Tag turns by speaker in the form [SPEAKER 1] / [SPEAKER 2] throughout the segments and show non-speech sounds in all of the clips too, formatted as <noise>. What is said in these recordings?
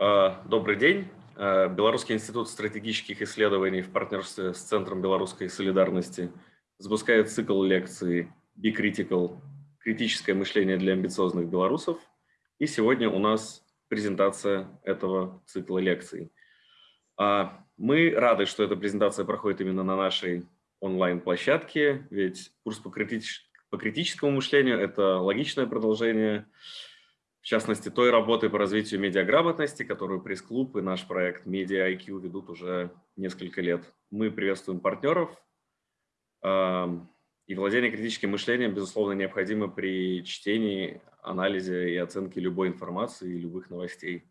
[SPEAKER 1] А, добрый день. А, Белорусский институт стратегических исследований в партнерстве с Центром белорусской солидарности запускает цикл лекций «Be Critical. Критическое мышление для амбициозных белорусов». И сегодня у нас презентация этого цикла лекций. А, мы рады, что эта презентация проходит именно на нашей онлайн-площадке, ведь курс по, критич... по критическому мышлению – это логичное продолжение в частности, той работы по развитию медиаграмотности, которую пресс-клуб и наш проект Media IQ ведут уже несколько лет. Мы приветствуем партнеров, и владение критическим мышлением, безусловно, необходимо при чтении, анализе и оценке любой информации и любых новостей.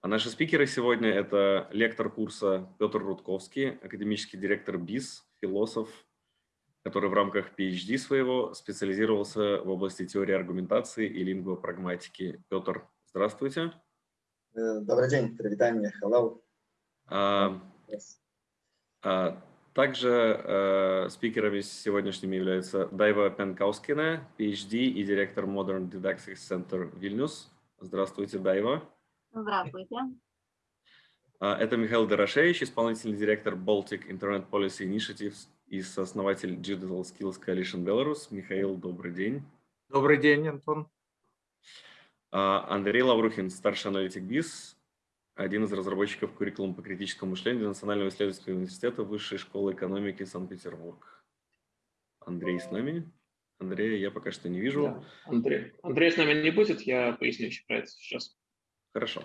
[SPEAKER 1] А наши спикеры сегодня – это лектор курса Петр Рудковский, академический директор БИС, философ, который в рамках PhD своего специализировался в области теории аргументации и лингвопрагматики. Петр, здравствуйте.
[SPEAKER 2] Э, добрый день, привитание, hello. А,
[SPEAKER 1] yes. а, также а, спикерами сегодняшними являются Дайва Пенкаускина, PhD и директор Modern Didactics Center Вильнюс. Здравствуйте, Дайва.
[SPEAKER 3] Здравствуйте.
[SPEAKER 1] А, это Михаил Дорошевич, исполнительный директор Baltic Internet Policy Initiatives и сооснователь Digital Skills Coalition Belarus. Михаил, добрый день.
[SPEAKER 4] Добрый день, Антон.
[SPEAKER 1] А, Андрей Лаврухин, старший аналитик BISS, один из разработчиков куррикулума по критическому мышлению Национального исследовательского университета Высшей школы экономики Санкт-Петербург. Андрей с нами? Андрея я пока что не вижу. Да.
[SPEAKER 4] Андрей. Андрей с нами не будет, я поясню еще про это сейчас.
[SPEAKER 1] Хорошо.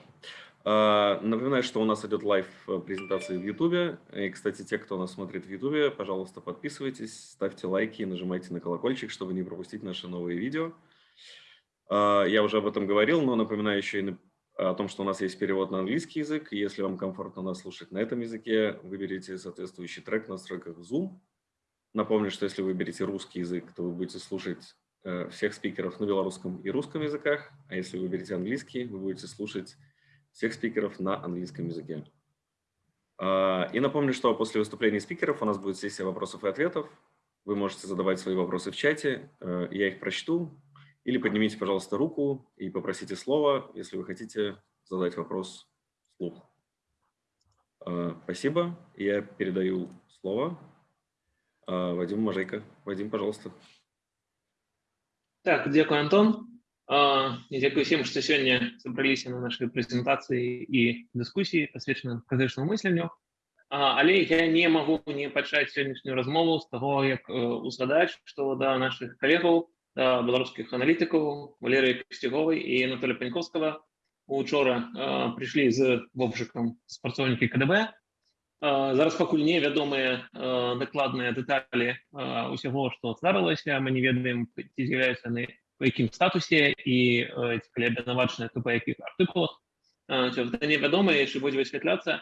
[SPEAKER 1] А, напоминаю, что у нас идет live э, презентации в YouTube. И, кстати, те, кто нас смотрит в YouTube, пожалуйста, подписывайтесь, ставьте лайки и нажимайте на колокольчик, чтобы не пропустить наши новые видео. А, я уже об этом говорил, но напоминаю еще и о том, что у нас есть перевод на английский язык. Если вам комфортно нас слушать на этом языке, выберите соответствующий трек в настройках Zoom. Напомню, что если вы выберете русский язык, то вы будете слушать э, всех спикеров на белорусском и русском языках, а если вы выберете английский, вы будете слушать всех спикеров на английском языке. А, и напомню, что после выступления спикеров у нас будет сессия вопросов и ответов. Вы можете задавать свои вопросы в чате, э, я их прочту. Или поднимите, пожалуйста, руку и попросите слова, если вы хотите задать вопрос вслух. А, спасибо. Я передаю слово а, Вадиму Мажейко. Вадим, пожалуйста.
[SPEAKER 4] Так, дякую, Антон. Дзякуй всем, што сёння сабраліся на нашай прэзентацыі і дыскусіі пасвечаны крытычнаму мысленню але я не магу не пачаць сённяшнюю размову з таго як узгадаць што да нашых калегаў да беларускіх аналітыкаў валерыя касцяговай і Анатоля паньковскага учора прыйшлі з вопшыкам спрацоўнікі КДБ зараз пакуль не вядомыя дакладныя дэталі усяго што здарылася мы не ведаем ці з'яўляюцца яны по якім статусе і калі абвінавачаны то па якіх артыкулах гэта невядома яшчэ будзе высвятляцца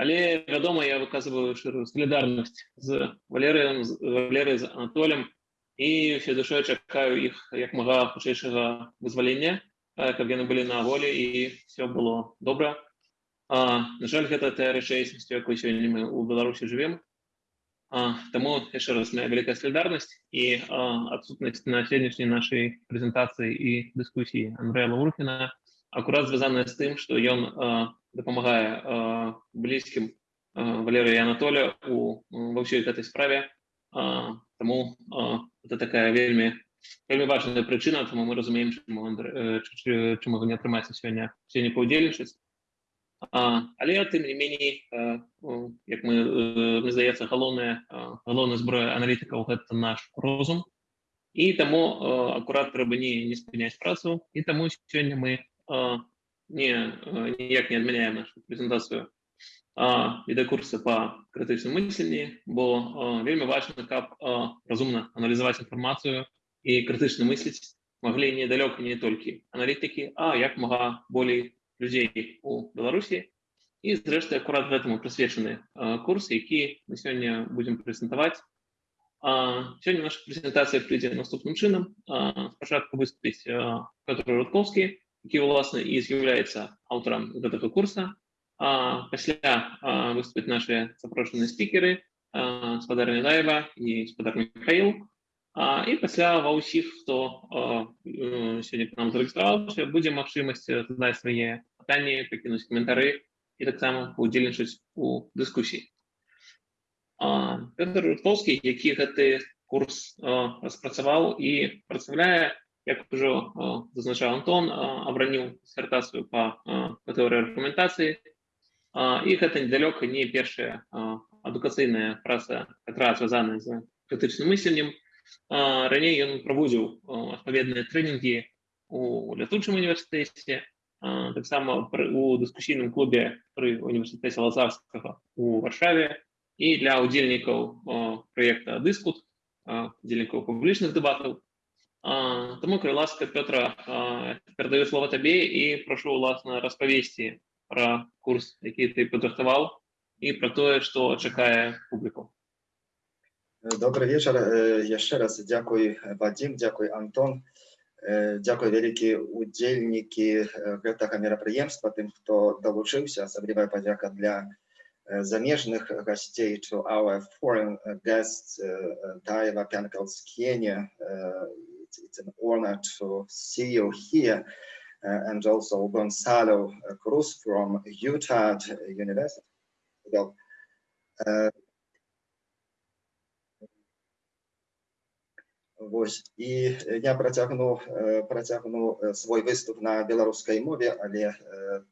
[SPEAKER 4] але вядома я выказываю шырую салідарнасць з валерыем валеры з анатолем і все душой чакаю іх як мага хутчэйшага вызвалення каб яны былі на волі і все было добра а, на жаль гэта тая рэчаіснасцю якой сёння мы у беларусі живвем Тому еще раз моя великая солидарность и отсутность на сегодняшней нашей презентации и дискуссии Андрея Лаврухина аккурат связанная с тем, что он допомагая близким Валерию и Анатолию у, во всей этой справе. Тому это такая вельми, вельми важная причина, тому мы разумеем, чему, Андре, чему вы не отрымаете сегодня, сегодня поудзельнічаць. Але тым не меней як мы мне здаецца галоўная галоўная зброя аналітыкаў гэта наш розум. І таму акурат трэба не не спыняць працу. І таму сёння мы не ніяк не адмяняем нашу прэзентацыю відэакурсы па крытычным мысленні бо вельмі важна каб разумна аналізаваць інфармацыю і крытычна мысліць маглі недалёка не толькі аналітыкі а як мага болей людзей у беларусі і зрэшты акурат гэтаму прысвечаны курс які мы сёння будзем прэзентаваць сёння наша прэзентацыя прыйдзе наступным чынам спачатку выступіць который рудковскі які ўласна і з'яўляецца аўтарам гэтага курса пасля выступіць наши запрошаныя спікеры спадарня даева і спадар михаил А, і пасля ва ўсіх хто сёння к нам зарэгістраваўся будзе магчымасць задаць свае пытанні пакінуць каментары і таксама удзельнічаць у дыскусіі Петр Рудковскі які гэты курс распрацаваў і прадстаўляе як ужо зазначаў Антон абраніў дысертацыю па тэорыі аргументацыі і гэта недалёка не першая адукацыйная праца якая звязаная з крытычным мысленнем раней ён праводзіў адпаведныя трэнінгі у лятучым універсітэце таксама у дыскусійным клубе пры універсітэце лазарскага у варшаве і для удзельнікаў праекта дыскут удзельнікаў публічных дэбатаў Таму калі ласка Пётра перадаю слова табе і прашу уласна распавесці пра курс які ты падрыхтаваў і пра тое што чакае публіку
[SPEAKER 5] Добрый вечер. Еще раз дзякуй Вадим, дзякуй Антон. Дзякуй вялікі удзельнікі гэтага мерапрыемства, тым, хто далучыўся, асаблівая падзяка для замежных гостей, to our foreign guests, Daiva Piankalskiene. It's an honor to see you here. And also Gonzalo Cruz from Utah University. Вось і я працягну працягну свой выступ на беларускай мове але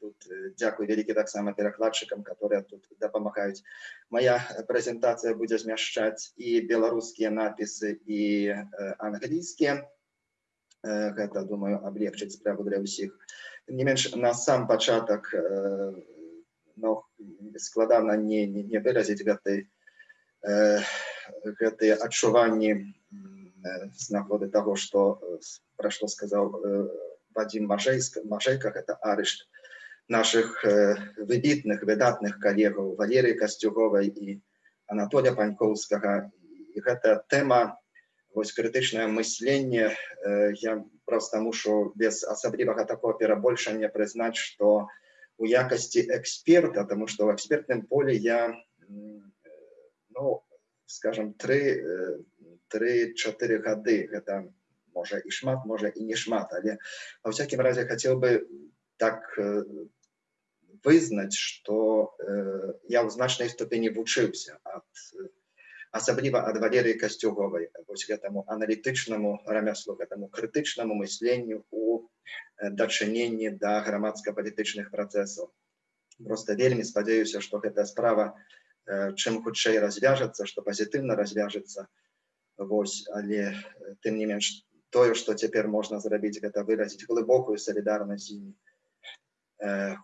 [SPEAKER 5] тут дзякуй вялікі таксама перакладчыкам которые тут дапамагаюць моя прэзентацыя будзе змяшчаць і беларускія напісы і англійскія гэта думаю аблегчыць справу для ўсіх не менш на сам пачатак но складана не не, не выразіць гэтай гэтыя адчуванні Э, с нагоды того, что э, про что сказал э, Вадим Маржейск, Маржейках, это арешт наших выбитных, выдатных коллег Валерии Костюговой и Анатолия Паньковского. И эта тема, вот критичное мысленне, я проста мушу без асаблівага такого перабольшання признать что у якости эксперта, потому что в экспертном поле я, ну, скажем, три 3-4 гады гэта может и шмат может и не шмат але во всякім разе хотел бы так э, вызнаць что э, я ў значнай ступені вучыўся ад асабліва э, ад валерыі к этому аналитичному, аналітычнаму к этому критичному мышлению, у э, дачыненні да грамадска-палітычных працэсаў просто вельмі надеюсь, что эта справа чем чым хутчэй что позитивно пазітыўна Вось, але тым не менш тое, што цяпер можна зрабіць, гэта выразіць глыбокую салідарнасць з імі,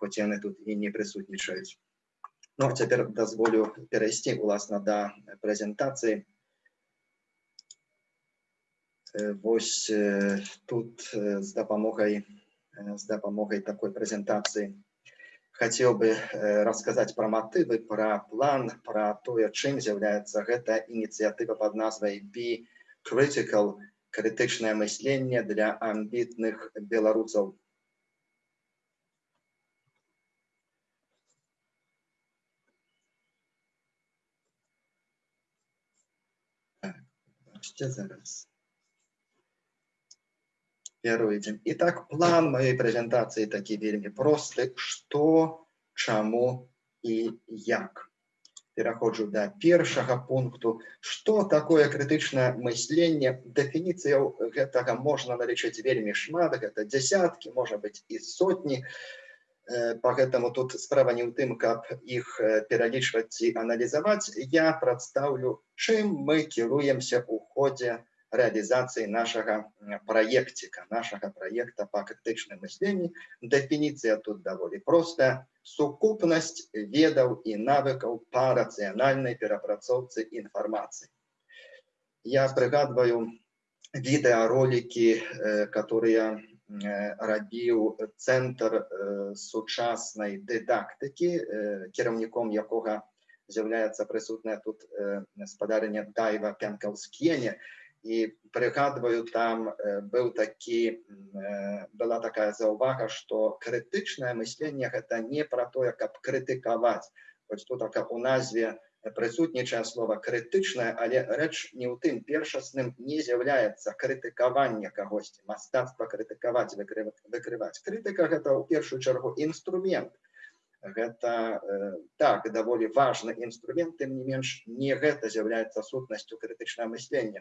[SPEAKER 5] хоць яны тут і не прысутнічаюць. Ну, цяпер дазволю перайсці уласна да прэзентацыі. Вось тут з дапамогай з дапамогай такой прэзентацыі хотел бы рассказать про мотивы, про план, про то, чым з'яўляецца гэта ініцыятыва под назвай Be Critical, крытычнае мысленне для амбітных беларусаў. Так, зараз. Перайдзем і так план моей прэзентацыі такі вельмі просты што чаму і як. Пераходжу да першага пункту. Што такое крытычнае мысленне дэфініцыяў гэтага можна налічыць вельмі шмат гэта дзясяткі можа быць і сотні по гэтаму тут справа не ў тым каб іх пералічваць ці аналізаваць я прадстаўлю чым мы кіруемся у ходзе рэалізацыі нашага праекціка нашага праекта па крытычным мысленні дэфініцыя тут даволі простая сукупнасць ведаў і навыкаў па рацыянальнай перапрацоўцы інфармацыі я прыгадваю відэаролікі э, которые э, рабіў цэнтр э, сучаснай дыдактыкі кіраўніком якога з'яўляецца прысутная тут спадарня дайва пянкаўскене і прыгадваю там быў такі была такая заўвага что крытычнае мысленне гэта не про тое каб крытыкаваць. Хоць тут так у назве прысутнічае слова крытычнае але рэч не ў тым. Першасным не з'яўляецца крытыкаванне кагосьці мастацтва крытыкаваць выкрываць. Крытыка гэта ў першую чаргу інструмент. Гэта э, так даволі важны інструмент тым не менш не гэта з'яўляецца сутнасцю крытычнае мыслення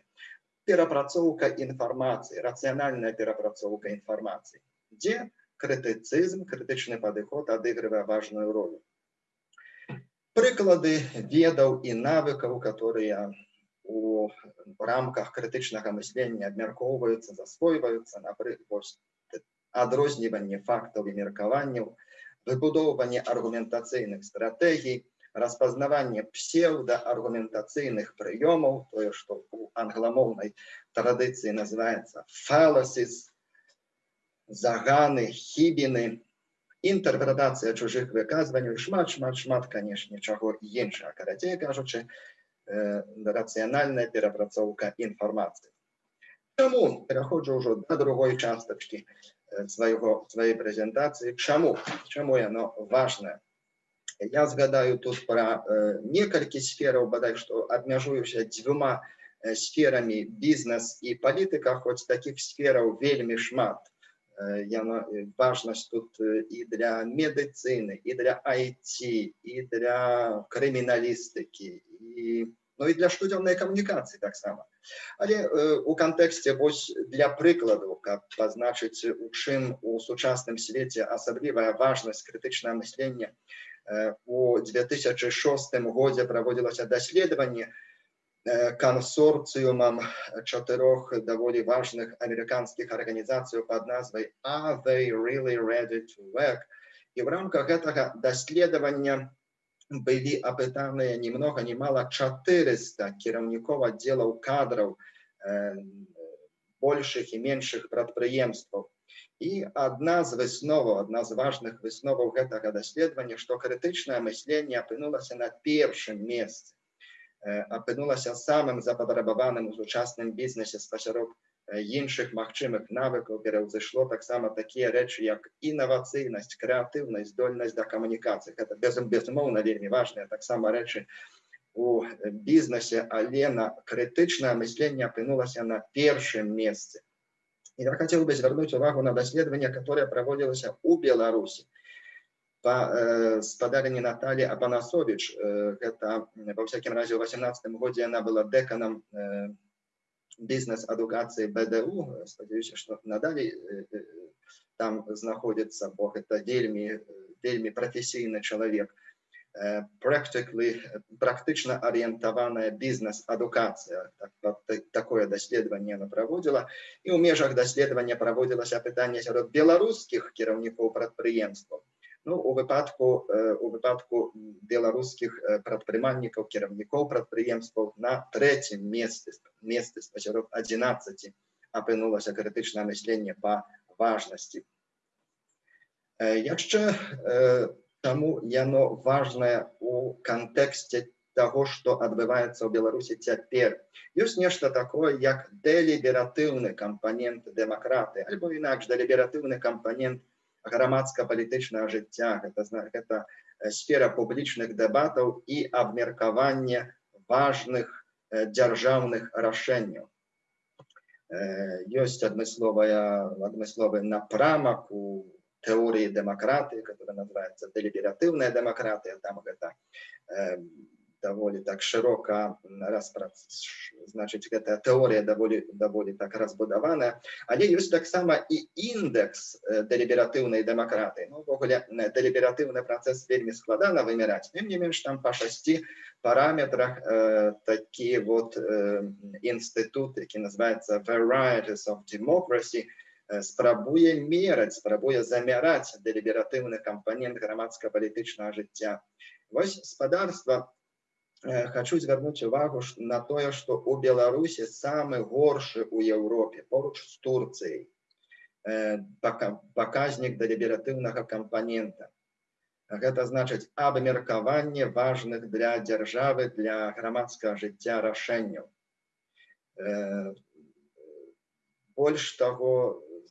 [SPEAKER 5] перапрацоўка інфармацыі рацыянальная перапрацоўка інфармацыі дзе крытыцызм крытычны падыход адыгрывае важную ролю. Прыклады ведаў і навыкаў которые у рамках крытычнага мыслення абмяркоўваюцца засвойваюцца напрыклад адрозніванне фактаў і меркаванняў выбудоўванне аргументацыйных стратэгій распазнаванне псеўдааргументацыйных прыёмаў тое што у англамоўнай традыцыі называется фаласіс заганы хібіны інтэрпрэтацыя чужых выказванняў шмат шмат шмат канешне чаго іншага карацей кажучы э, рацыянальная перапрацоўка інфармацыі Чаму пераходжу ўжо да другой частачкі э, свайго сваёй прэзентацыі чаму чаму яно важнае я згадаю тут пра э, некалькі сфераў бадай што абмяжуюся дзвюма э, сферамі бізнес і палітыка хоць такіх сфераў вельмі шмат. Яна важнасць тут і для медыцыны і для IT і для крыміналістыкі і ну і для штодзённай камунікацыі таксама але у кантэксце вось для прыкладу каб пазначыць у чым у сучасным свеце асаблівая важнасць крытычнае мыслення у 2006 годзе праводзілася даследаванне кансорциумом чатырох даволі важных амерыканскіх арганізацыяў под назвай are they really ready to work і в рамках гэтага даследавання былі апытаныя ни много ни мало 400 кіраўнікоў аддзелаў кадраў э, больших і меншых прадпрыемстваў і адна з высноваў адна з важных высноваў гэтага даследавання што крытычнае мысленне апынулася на першым месцы. Апынулася самым запатрабаваным у сучасным бізнесе спасярод іншых магчымых навыкаў пераўзышло таксама такія рэчы як інавацыйнасць крэатыўнасць здольнасць да камунікацыі. Это без безумоўна вельмі важныя таксама рэчы у бізнесе але на крытычнае мысленне апынулася на першым месцы я хотел бы звярнуць увагу на даследаванне которое праводзілася у беларусі Э, спадарні Наталі Апанасович гэта э, ва всякім разе ў 18 годзе она была дэканам э, бізнес-адукацыі БДУ спадзяюся што надалей там знаходзіцца бо гэта вельмі вельмі прафесійны чалавек practically практычна арыентаваная бізнес-адукацыя так, такое даследаванне она праводзіла і ў межах даследавання праводзілася пытанне сярод беларускіх кіраўнікоў прадпрыемстваў Ну, у выпадку у выпадку беларускіх прадпрымальнікаў кіраўнікоў прадпрыемстваў на трэцім месцы месцы спасярод 11 апынулася крытычнае мысленне па важнасці яшчэ таму яно важнае у кантэксце того што адбываецца ў беларусі цяпер ёсць нешта такое як дэлібератыўны кампанент дэмакраты альбо інакш дэлібератыўны кампанент грамадска-палітычнага жыцця гэта гэта сфера публічных дэбатаў і абмеркаванне важных дзяржаўных рашэнняў ёсць адмысловая адмысловы напрамак у тэорыі дэмакратыі которая называется дэлібератыўная дэмакратыя там гэта даволі так шырока распрац значыць гэтая тэорыя даволі даволі так разбудаваная але ёсць таксама і індекс дэлібератыўнай дэмакраты увогуле ну, дэлібератыўны працэс вельмі складана вымяраць тым не менш там па шасці параметрах э, такі вот э, інстытут які называется varieties of democracy спрабуе мераць спрабуе замяраць дэлібератыўны кампанент грамадска-палітычнага жыцця вось спадарства хочу звярнуць увагу на тое што у беларусі самы горшы у еўропе поруч з турцыяй паказнік дэлібератыўнага кампанента гэта значыць абмеркаванне важных для дзяржавы для грамадскага жыцця рашэнняў больш таго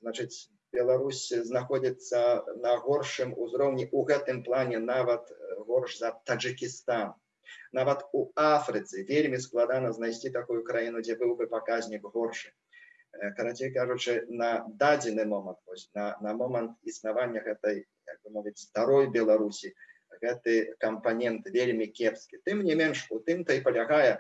[SPEAKER 5] значыць Беларусь знаходзіцца на горшым узроўні у гэтым плане нават горш за таджикістан Нават у Афрыцы вельмі складана знайсці такую краіну, дзе быў бы паказнік горшы. Карацей кажучы, на дадзены момант, на, на момант існавання гэтай, як бы мовіць, старой Беларусі, гэты кампанент вельмі кепскі. Тым не менш, у тым-то і палягае,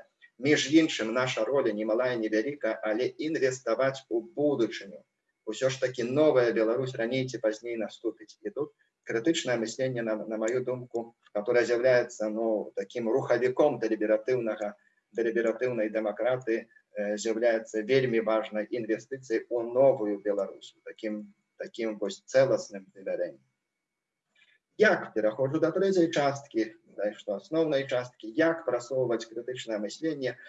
[SPEAKER 5] між іншым, наша роля немалая, невялікая, але інвеставаць у будучыню. Усё ж таки новая Беларусь раней ці пазней наступіць. І тут критичное мышление, на, на мою думку, которое является ну, таким руховиком делиберативного, делиберативной демократии, э, является вельми важной инвестицией у новую Беларусь, таким, таким ось целостным доверением. Як переходжу до третьей частки, да, что основной частки, як просовывать критичное мышление –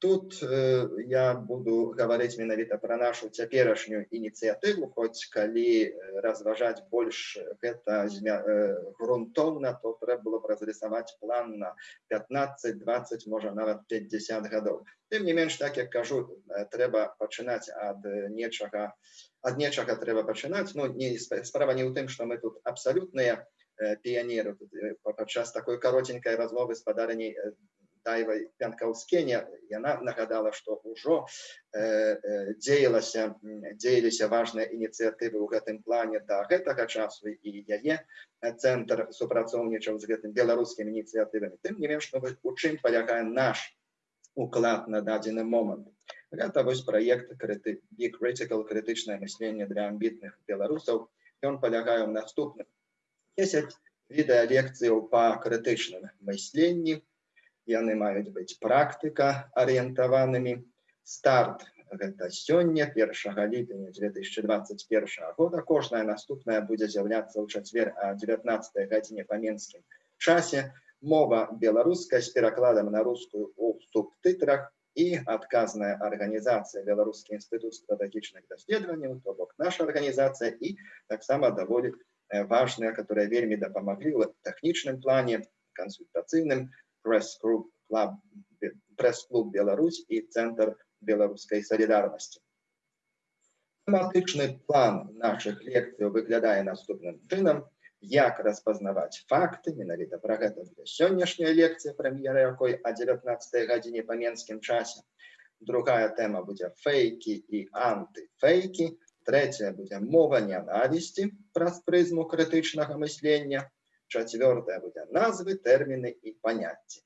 [SPEAKER 5] Тут э, я буду говорить менавіта про нашу цяперашнюю ініцыятыву, хоць калі э, разважаць больш гэта э, грунтоўна, то трэба было б разрисаваць план на 15, 20, можа нават 50 гадоў. Тым не менш, так як кажу, э, трэба пачынаць ад нечага, ад нечага трэба пачынаць. Ну, не, справа не ў тым, што мы тут абсалютныя піянеры. Падчас такой каротенькай размовы з падараней Тайвай Пянкаўскене яна нагадала што ўжо э, э, дзеялася дзеяліся важныя ініцыятывы ў гэтым плане да гэтага часу і яе цэнтр супрацоўнічаў з гэтым беларускімі ініцыятывамі. Тым не менш у чым палягае наш уклад на дадзены момант? Гэта вось праект крыты critical крытычнае мысленне для амбітных беларусаў. Ён палягае ў наступным. 10 відэалекцыяў па крытычным мысленні яны маюць быць практыка арыентаванымі старт гэта сёння 1 ліпеня 2021 года кожная наступная будзе з'яўляцца ў чацвер а 19 гадзіне па менскім часе мова беларуская з перакладам на рускую у субтытрах і адказная арганізацыя беларускі інстытут стратэгічных даследаванняў то бок наша арганізацыя і таксама даволі важная которая вельмі дапамаглі ў тэхнічным плане кансультацыйным пресс-клуб пресс-клуб Беларусь и Центр белорусской солидарности. Тематичный план наших лекций выглядает наступным чином. Як распознавать факты, менавіта про гэта буде сённяшняя лекція, прэм'ера якой о 19 гадзіне па менскім часе. Другая тема будзе фейки и антифейки. Третья будзе мова ненависти праз прызму крытычнага мыслення. Четвертая будзе назвы, тэрміны і паняцці.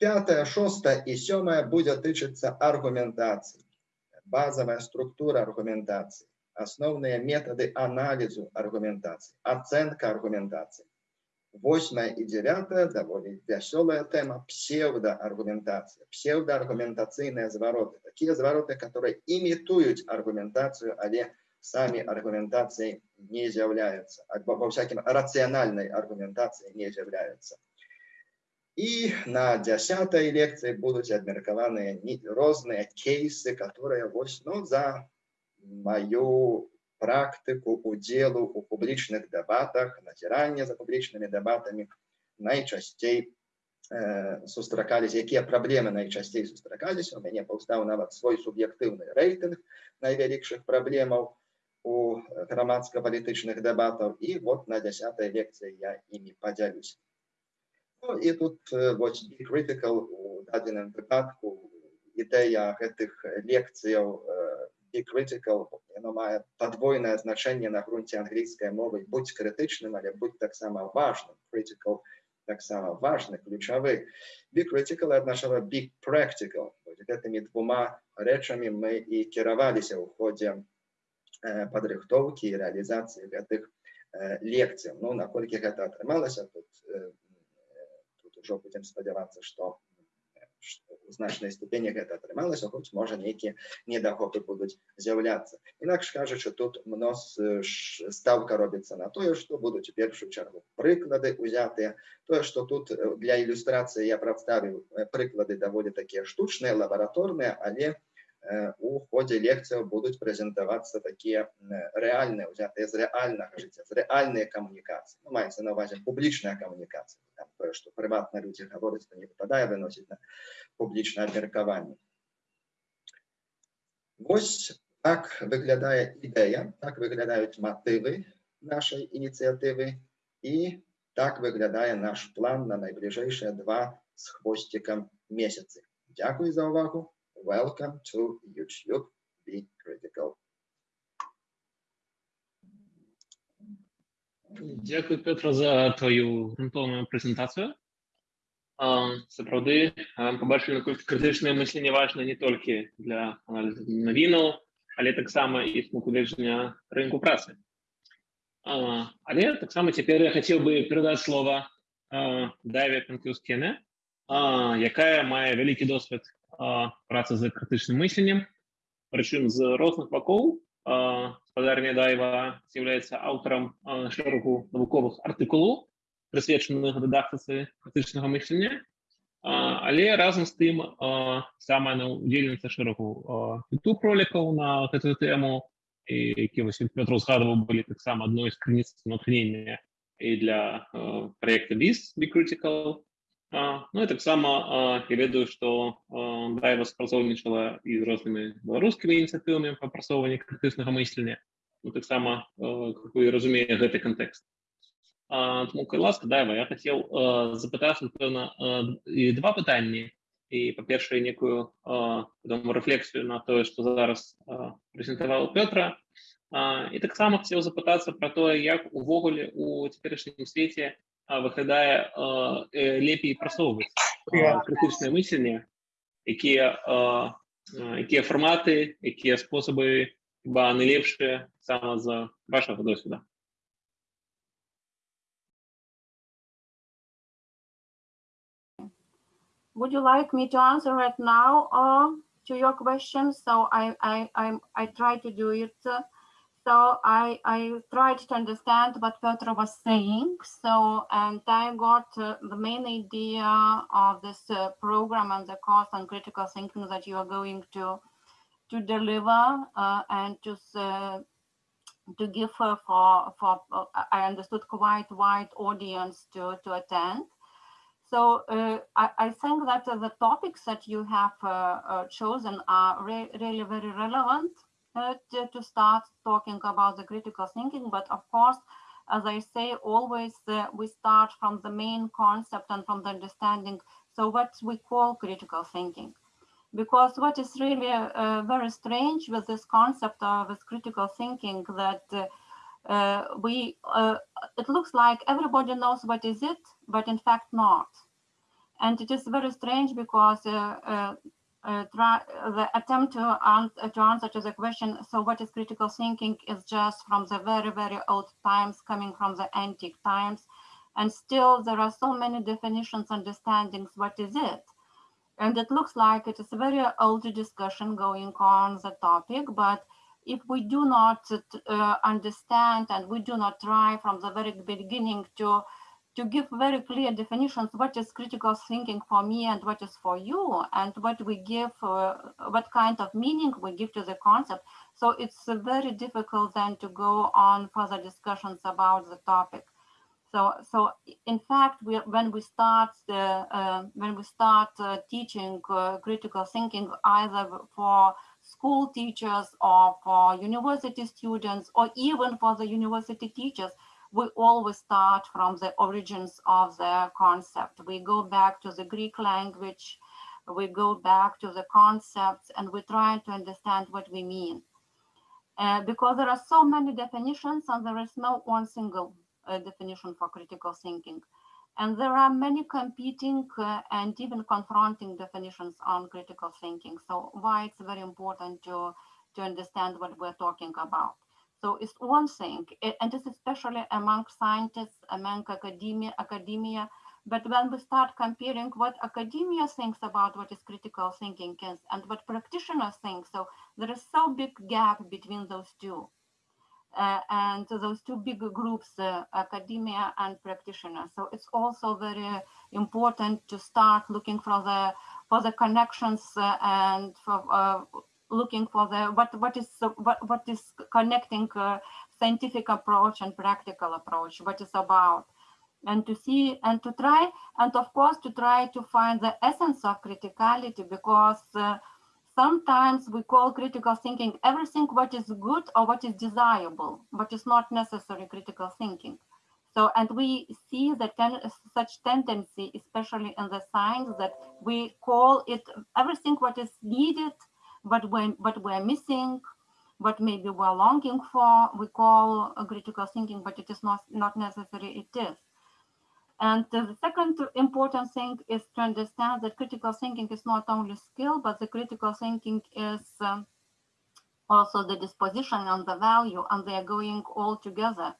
[SPEAKER 5] Пятая, шостая и седьмая будет тычиться аргументации. Базовая структура аргументации, основные методы анализу аргументации, оценка аргументации. Восьмая и девятая, довольно веселая тема, псевдоаргументация, псевдоаргументационные звороты. Такие звороты, которые имитуют аргументацию, але сами аргументацией не являются, во всяком рациональной аргументации не являются. И на десятой лекции будут обмеркованы разные кейсы, которые вось, ну, за мою практику удзелу у публічных дэбатах, назірання за публічнымі дэбатамі найчасцей э, сустракались, якія праблемы найчасцей сустракались. У мяне паўстаў нават свой суб'ектыўны рэйтынг найвялікшых праблемаў у грамадска-палітычных дэбатаў. І вот на десятой лекцыі я імі падзялюсь. Ну, і тут вось be critical у дадзеным выпадку ідэя гэтых лекцыяў be critical яно мае падвойнае значэнне на грунце англійскай мовы будь крытычным але будь таксама важным critical таксама важны ключавы be critical аднашала be practical гэтымі двума рэчамі мы і кіраваліся ў ходзе падрыхтоўкі і рэалізацыі гэтых лекцыяў ну наколькі гэта атрымалася тут ўжо будзем спадзявацца што у значнай ступені гэта атрымалася хоць можа нейкія недахопы будуць з'яўляцца інакш кажучы тут мнос ставка робіцца на тое што будуць у першую чаргу прыклады узятыя тое што тут для ілюстрацыі я прадставіў прыклады даволі такія штучныя лабараторныя але у у ходе лекций будут презентоваться такие реальные, взятые из реального життя, з реальної комунікації. Ну, мається на увазі публічна комунікація. Там, то, що приватно люди говорять, то не випадає, виносить на публічне міркування. Ось так виглядає ідея, так виглядають мотиви нашої ініціативи. І
[SPEAKER 2] Так выглядае наш план на найбліжэйшыя два з хвосцікам месяцы. Дзякуй за ўвагу. Welcome to YouTube Be Critical.
[SPEAKER 4] Дякую, Петро, за твою грунтовную презентацию. Сапраўды побачылі, наколькі крытычнае мысленне важна не толькі для аналізу навінаў, але таксама і з пункту гледжання рынку працы. Але таксама цяпер я хацеў бы перадаць слова Дайве Панкіўскене, якая мае вялікі досвед працы з крытычным мысленнем, прычым з розных бакоў спадарня Дайва з'яўляецца аўтарам шэрагу навуковых артыкулаў, прысвечаных дыдактыцы крытычнага мыслення, але разам з тым самая на удзельніца шэрагу YouTube ролікаў на гэтую тэму, які вось Петр згадваў былі таксама адной з крыніц натхнення і для праекта BIS Be Critical. Ну і таксама я ведаю, што Дайва спрацоўнічала і з рознымі беларускімі ініцыятывамі па прасоўванні крытычнага мыслення. Ну, таксама, как вы разумее, гэты кантэкст. Тому, кай ласка, Дайва, я хацеў запытацца, напэўна, і два пытанні. І, па-першае, некую вядома, рэфлексію на тое, што зараз прэзентаваў Пётра. І таксама хацеў запытацца пра тое, як увогуле у цяперашнім свеце выглядае лепей прасоўваць крытычнае мысленне, якія, якія фарматы, якія спосабы хіба найлепшыя сама з вашага досведа.
[SPEAKER 3] would you like me to answer right now uh, to your question? So I, I, I, I try to do it. So I, I tried to understand what Petro was saying. So, and I got uh, the main idea of this uh, program and the course on critical thinking that you are going to, to deliver uh, and to, uh, to give for, for, I understood quite wide audience to, to attend. So uh, I, I, think that uh, the topics that you have uh, uh chosen are re really very relevant uh, to, to, start talking about the critical thinking. But of course, as I say, always uh, we start from the main concept and from the understanding. So what we call critical thinking. Because what is really very strange with this concept of this critical thinking that uh, we uh, it looks like everybody knows what is it but in fact not and it is very strange because uh, the attempt to, answer, to answer to the question so what is critical thinking? is just from the very very old times coming from the antique times. And still there are so many definitions understandings what is it? And it looks like it is a very old discussion going on the topic but if we do not uh, understand and we do not try from the very beginning to to give very clear definitions what is critical thinking for me and what is for you and what we give uh, what kind of meaning we give to the concept. So it's uh, very difficult then to go on further discussions about the topic. So so in fact we when we start the uh, when we start uh, teaching critical thinking either for school teachers or for university students or even for the university teachers, we always start from the origins of the concept. We go back to the Greek language, we go back to the concepts and we try to understand what we mean. Uh, because there are so many definitions and there is no one single uh, definition for critical thinking. And there are many competing uh, and even confronting definitions on critical thinking. So why it's very important to, to understand what we're talking about. So it's one thing, and it's especially among scientists, among academia, academia. But when we start comparing what academia thinks about what is critical thinking is and what practitioners think, so there is so big gap between those two. Uh, and those two big groups, uh, academia and practitioners. So it's also very important to start looking for the for the connections uh, and for looking for the what what is what what is connecting scientific approach and practical approach, what is about, and to see and to try and of course to try to find the essence of criticality because uh, sometimes we call critical thinking everything what is good or what is desirable, but is not necessary critical thinking. So, and we see that ten, such tendency, especially in the science, that we call it everything what is needed, but when but we're missing, what maybe we're longing for, we call critical thinking, but it is not not necessary. It is. And the second important thing is to understand that critical thinking is not only skill, but the critical thinking is um, also the disposition and the value, and they are going all together.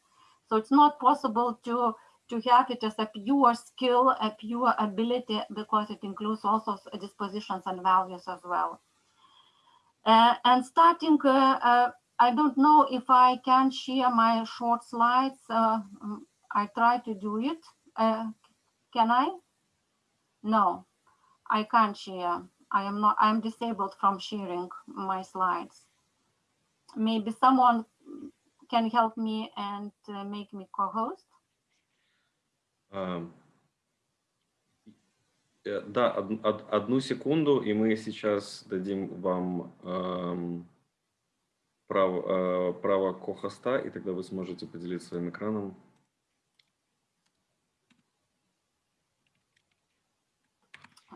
[SPEAKER 3] So it's not possible to to have it as a pure skill, a pure ability, because it includes also dispositions and values as well. Uh, and starting, uh, uh, I don't know if I can share my short slides. Mm, I try to do it. can I? No, I can't share. I am not, I'm disabled from sharing my slides. Maybe someone can help me and uh, make me co-host.
[SPEAKER 1] Um, Да, од- од- одну секунду, и мы сейчас дадим вам ам, право, э, право ко-хоста, и тогда вы сможете поделиться своим экраном.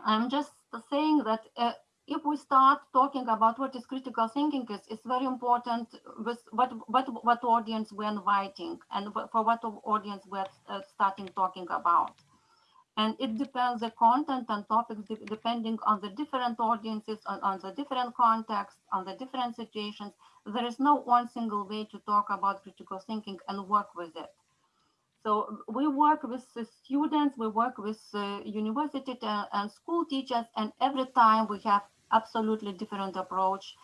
[SPEAKER 3] I'm just saying that uh, if we start talking about what is critical thinking is, it's very important with what what what audience we're inviting and for what audience we're uh, starting talking about. And it depends the content and topics de- depending on the different audiences, on, on the different contexts, on the different situations. There is no one single way to talk about critical thinking and work with it. So we work with the students, we work with uh, university and school teachers, and every time we have absolutely different approach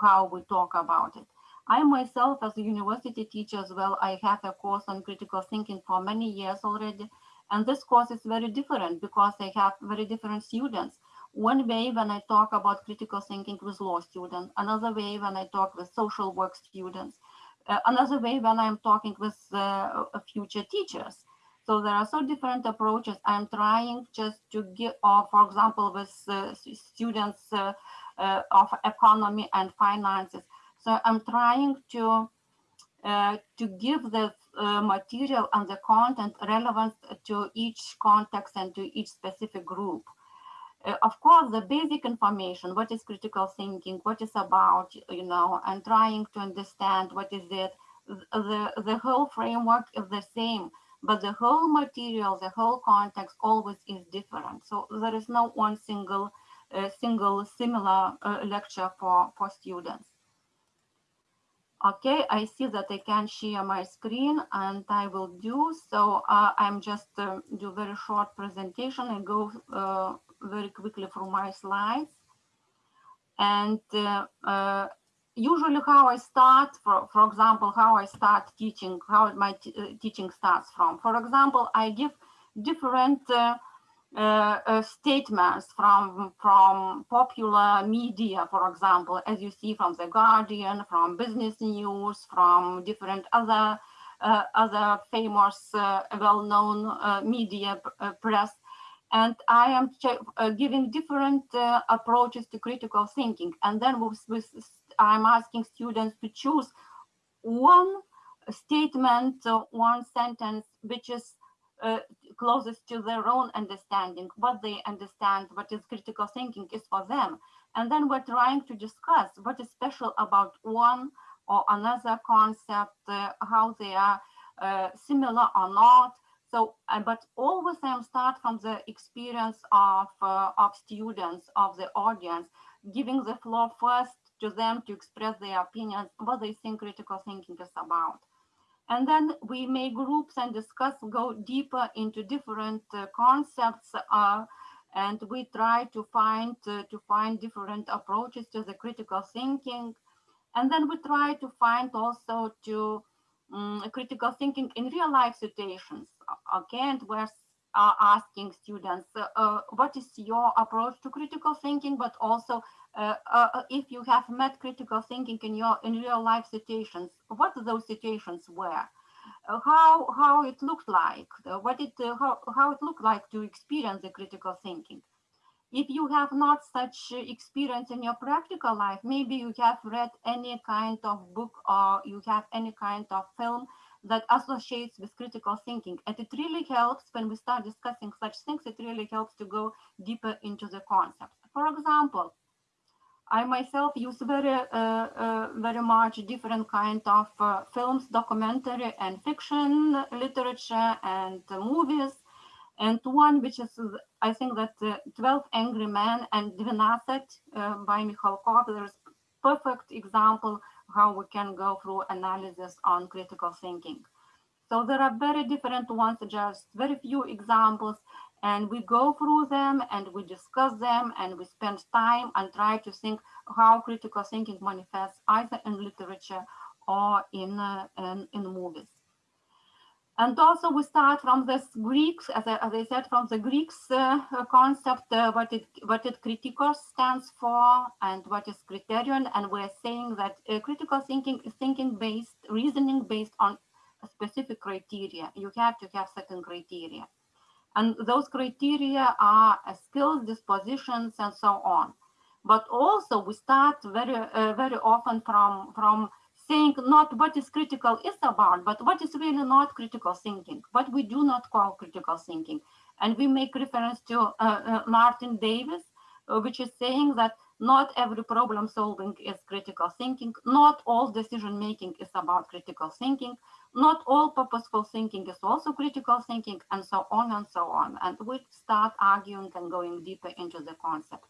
[SPEAKER 3] how we talk about it. I myself, as a university teacher as well, I have a course on critical thinking for many years already, and this course is very different because I have very different students. One way when I talk about critical thinking with law students, another way when I talk with social work students, uh, another way when I'm talking with uh, uh, future teachers. So there are so different approaches. I'm trying just to give, or for example, with uh, students uh, uh, of economy and finances. So I'm trying to uh, to give the uh, material and the content relevant to each context and to each specific group. Uh, of course, the basic information, what is critical thinking, what is about, you know, and trying to understand what is it, the, the whole framework is the same, but the whole material, the whole context always is different. So there is no one single, uh, single similar uh, lecture for, for students. Okay, I see that I can share my screen and I will do so. Uh, I'm just uh, do very short presentation and go uh, very quickly through my slides. And uh, uh, usually how I start, for, for example, how I start teaching, how my uh, teaching starts from. For example, I give different uh, statements from from popular media, for example, as you see from the Guardian, from Business News, from different other uh, other famous, uh, well-known uh, media uh, press, and I am uh, giving different approaches to critical thinking, and then with, with, I'm asking students to choose one statement, one sentence, which is uh, closest to their own understanding, what they understand, what is critical thinking is for them. And then we're trying to discuss what is special about one or another concept, uh, how they are uh, similar or not. So, uh, but always I start from the experience of, uh, of students, of the audience, giving the floor first to them to express their opinions, what they think critical thinking is about. And then we make groups and discuss, go deeper into different uh, concepts, uh, and we try to find uh, to find different approaches to the critical thinking. And then we try to find also to um, critical thinking in real life situations. Okay, and we're uh, asking students, uh, uh, what is your approach to critical thinking, but also uh, uh, if you have met critical thinking in your in real life situations, what those situations were, uh, how how it looked like, uh, what it uh, how how it looked like to experience the critical thinking. If you have not such uh, experience in your practical life, maybe you have read any kind of book or you have any kind of film that associates with critical thinking. And it really helps when we start discussing such things, it really helps to go deeper into the concept. For example, I myself use very, uh, uh, very much different kind of uh, films, documentary and fiction literature and movies. And one which is, I think that 12 Angry Men and Dvinasset by Mikhalkov, there's perfect example how we can go through analysis on critical thinking. So there are very different ones, just very few examples, and we go through them and we discuss them and we spend time and try to think how critical thinking manifests either in literature or in, uh, in, in, movies. And also we start from this Greeks, as I, as I said, from the Greeks uh, concept, uh, what it what it stands for and what is criterion. And we're saying that uh, critical thinking is thinking based, reasoning based on specific criteria. You have to have certain criteria. And those criteria are uh, skills, dispositions, and so on. But also we start very, uh, very often from, from saying not what is critical is about, but what is really not critical thinking, what we do not call critical thinking. And we make reference to uh, uh, Martin Davis, uh, which is saying that not every problem solving is critical thinking, not all decision making is about critical thinking, not all purposeful thinking is also critical thinking, and so on and so on. And we start arguing and going deeper into the concept.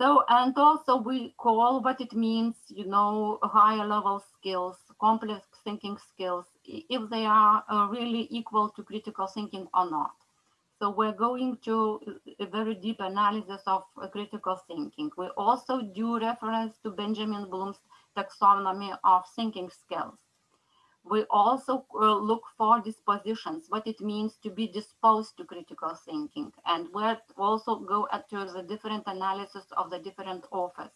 [SPEAKER 3] So, and also we call what it means, you know, higher level skills, complex thinking skills, if they are uh, really equal to critical thinking or not. So we're going to a very deep analysis of uh, critical thinking. We also do reference to Benjamin Bloom's taxonomy of thinking skills we also uh, look for dispositions, what it means to be disposed to critical thinking. And we also go to the different analysis of the different authors.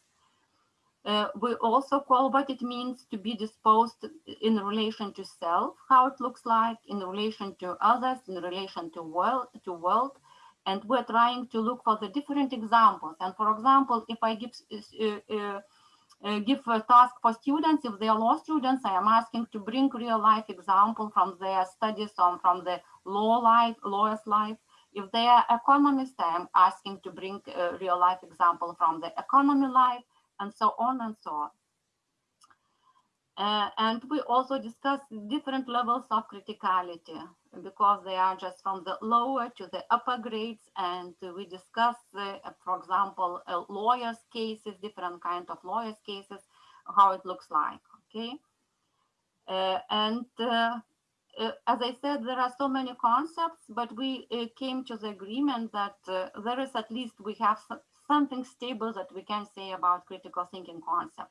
[SPEAKER 3] Uh, we also call what it means to be disposed in relation to self, how it looks like, in relation to others, in relation to world, to world. And we're trying to look for the different examples. And for example, if I give uh, uh uh, give a task for students. If they are law students, I am asking to bring real life example from their studies or from the law life, lawyer's life. If they are economists, I am asking to bring real life example from the economy life and so on and so on. Uh, and we also discuss different levels of criticality because they are just from the lower to the upper grades. And we discuss, uh, for example, uh, lawyers cases, different kind of lawyers cases, how it looks like, okay? Uh, and uh, uh, as I said, there are so many concepts, but we came to the agreement that there is at least we have something stable that we can say about critical thinking concept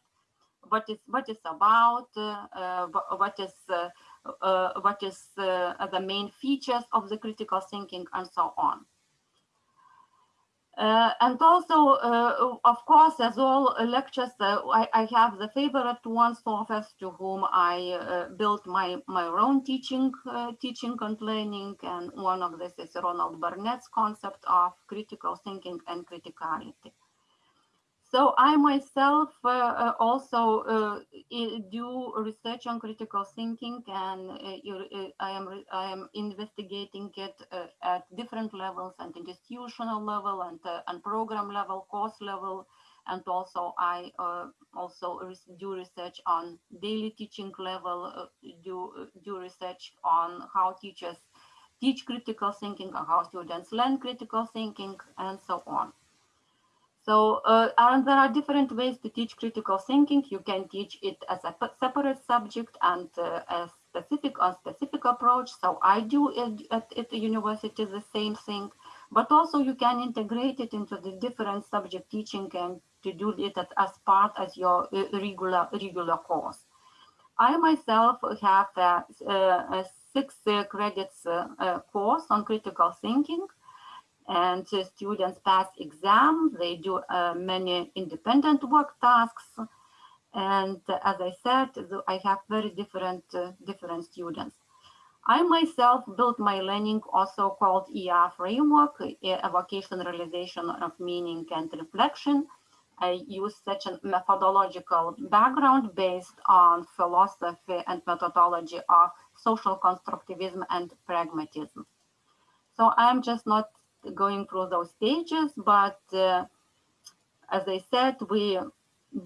[SPEAKER 3] what is what is about, uh, uh, what is uh, what is the main features of the critical thinking, and so on. Uh, and also, uh, of course, as all lectures, uh, I, I, have the favorite ones authors to whom I built my, my own teaching, teaching and learning. And one of this is Ronald Barnett's concept of critical thinking and criticality. So I myself uh, uh also uh, do research on critical thinking, and uh, I am I am investigating it at different levels, and institutional level, and and program level, course level, and also I also do research on daily teaching level, do do research on how teachers teach critical thinking, how students learn critical thinking, and so on. So, uh, and there are different ways to teach critical thinking. You can teach it as a separate subject and uh, a specific on specific approach. So I do it at, at the university the same thing, but also you can integrate it into the different subject teaching and to do it as part as your uh, regular regular course. I myself have a, a six uh, credits uh, course on critical thinking and students pass exams. They do uh, many independent work tasks. And as I said, I have very different, uh, different students. I myself built my learning also called ER framework, a evocation, realization of meaning and reflection. I use such a methodological background based on philosophy and methodology of social constructivism and pragmatism. So I'm just not going through those stages, but uh, as I said, we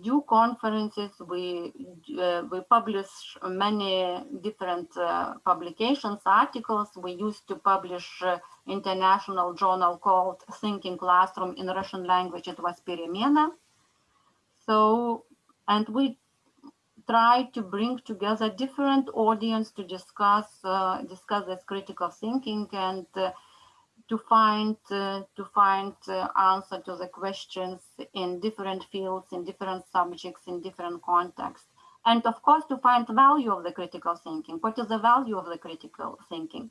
[SPEAKER 3] do conferences, we, uh, we publish many different uh, publications, articles. We used to publish uh, international journal called Thinking Classroom in Russian language, it was Peremena. So, and we try to bring together different audience to discuss, uh, discuss this critical thinking and uh, to find uh, to find uh, answer to the questions in different fields, in different subjects, in different contexts, and of course to find the value of the critical thinking. What is the value of the critical thinking?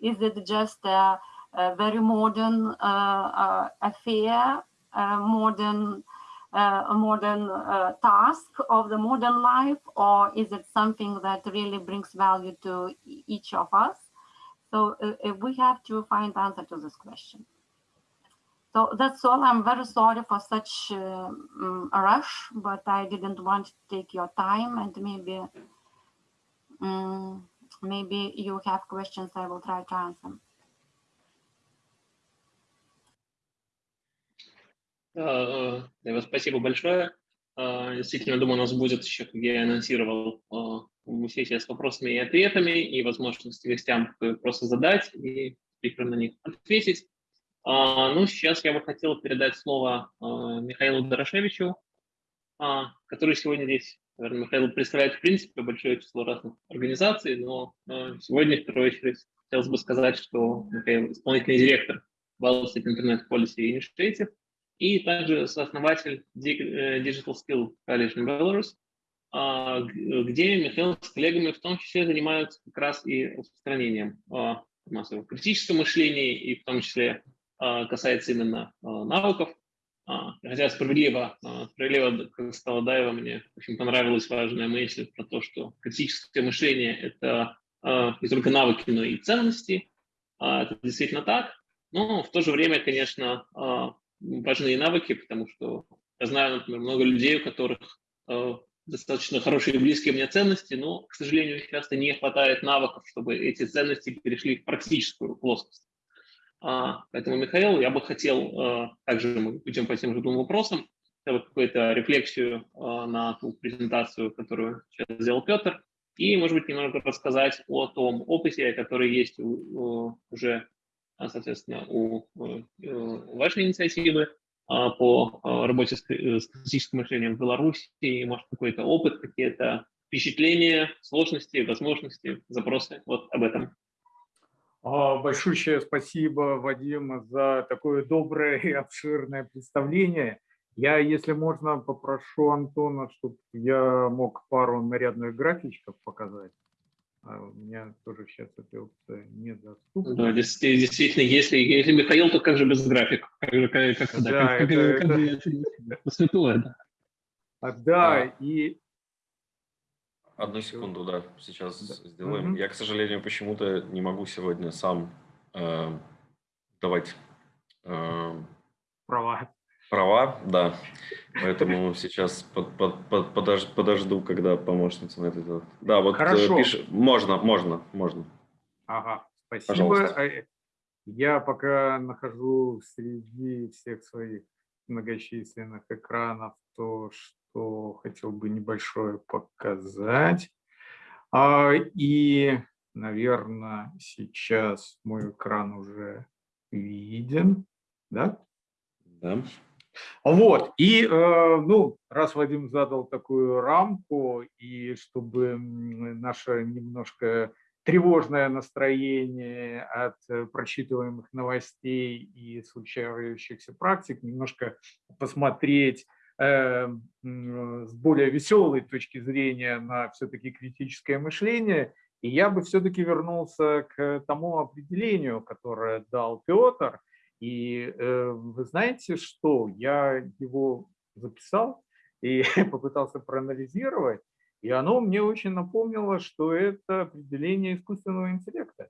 [SPEAKER 3] Is it just a, a very modern uh, uh affair, a modern uh, a modern uh, task of the modern life, or is it something that really brings value to each of us? So uh, we have to find answer to this question. So that's all. I'm very sorry for such um, a rush, but I didn't want to take your time and maybe um, maybe you have questions. I will try to answer.
[SPEAKER 4] Uh, спасибо большое. Uh, действительно, думаю, у нас будет еще, как я анонсировал, сессия с вопросами и ответами, и возможности гостям просто задать и спикерам на них ответить. А, ну, сейчас я бы хотел передать слово а, Михаилу Дорошевичу, а, который сегодня здесь, наверное, Михаил представляет, в принципе, большое число разных организаций, но а, сегодня, в первую очередь, хотелось бы сказать, что Михаил исполнительный директор State Internet Policy Initiative и также сооснователь Digital Skill College in Belarus, где Михаил с коллегами в том числе занимаются как раз и распространением а, массового критического мышления, и в том числе а, касается именно навыков. Хотя справедливо, справедливо, как сказала Даева, мне очень понравилась важная мысль про то, что критическое мышление – это не только навыки, но и ценности. Это действительно так. Но в то же время, конечно, важны и навыки, потому что я знаю, например, много людей, у которых достаточно хорошие и близкие мне ценности, но, к сожалению, часто не хватает навыков, чтобы эти ценности перешли в практическую плоскость. А, поэтому, Михаил, я бы хотел, а, также мы идем по тем же двум вопросам, какую-то рефлексию а, на ту презентацию, которую сейчас сделал Петр, и, может быть, немного рассказать о том опыте, который есть уже, соответственно, у, у вашей инициативы, а, по а, работе с, э, критическим мышлением в Беларуси, может, какой-то опыт, какие-то впечатления, сложности, возможности, запросы. Вот об этом.
[SPEAKER 6] А, большое спасибо, Вадим, за такое доброе и обширное представление. Я, если можно, попрошу Антона, чтобы я мог пару нарядных графичков показать. А у меня тоже сейчас эта опция недоступна.
[SPEAKER 4] Да, действительно, если, если Михаил, то как же без графика? Как же, как, как, да, как, это, как, это... Как, святое, да.
[SPEAKER 6] А, да, а, и...
[SPEAKER 1] Одну секунду, да, сейчас да. сделаем. Угу. Я, к сожалению, почему-то не могу сегодня сам э, давать... Э,
[SPEAKER 6] Права
[SPEAKER 1] права, да. Поэтому сейчас под, под, под, подож, подожду, когда помощница на это делает. Да, вот э,
[SPEAKER 6] Хорошо.
[SPEAKER 1] пиш... можно, можно, можно.
[SPEAKER 6] Ага, спасибо. Пожалуйста. А, я пока нахожу среди всех своих многочисленных экранов то, что хотел бы небольшое показать. А, и, наверное, сейчас мой экран уже виден. Да?
[SPEAKER 1] Да.
[SPEAKER 6] Вот, и, э, ну, раз Вадим задал такую рамку, и чтобы наше немножко тревожное настроение от э, прочитываемых новостей и случающихся практик немножко посмотреть э, с более веселой точки зрения на все-таки критическое мышление, и я бы все-таки вернулся к тому определению, которое дал Петр – и э, вы знаете что? Я его записал и <laughs> попытался проанализировать, и оно мне очень напомнило, что это определение искусственного интеллекта.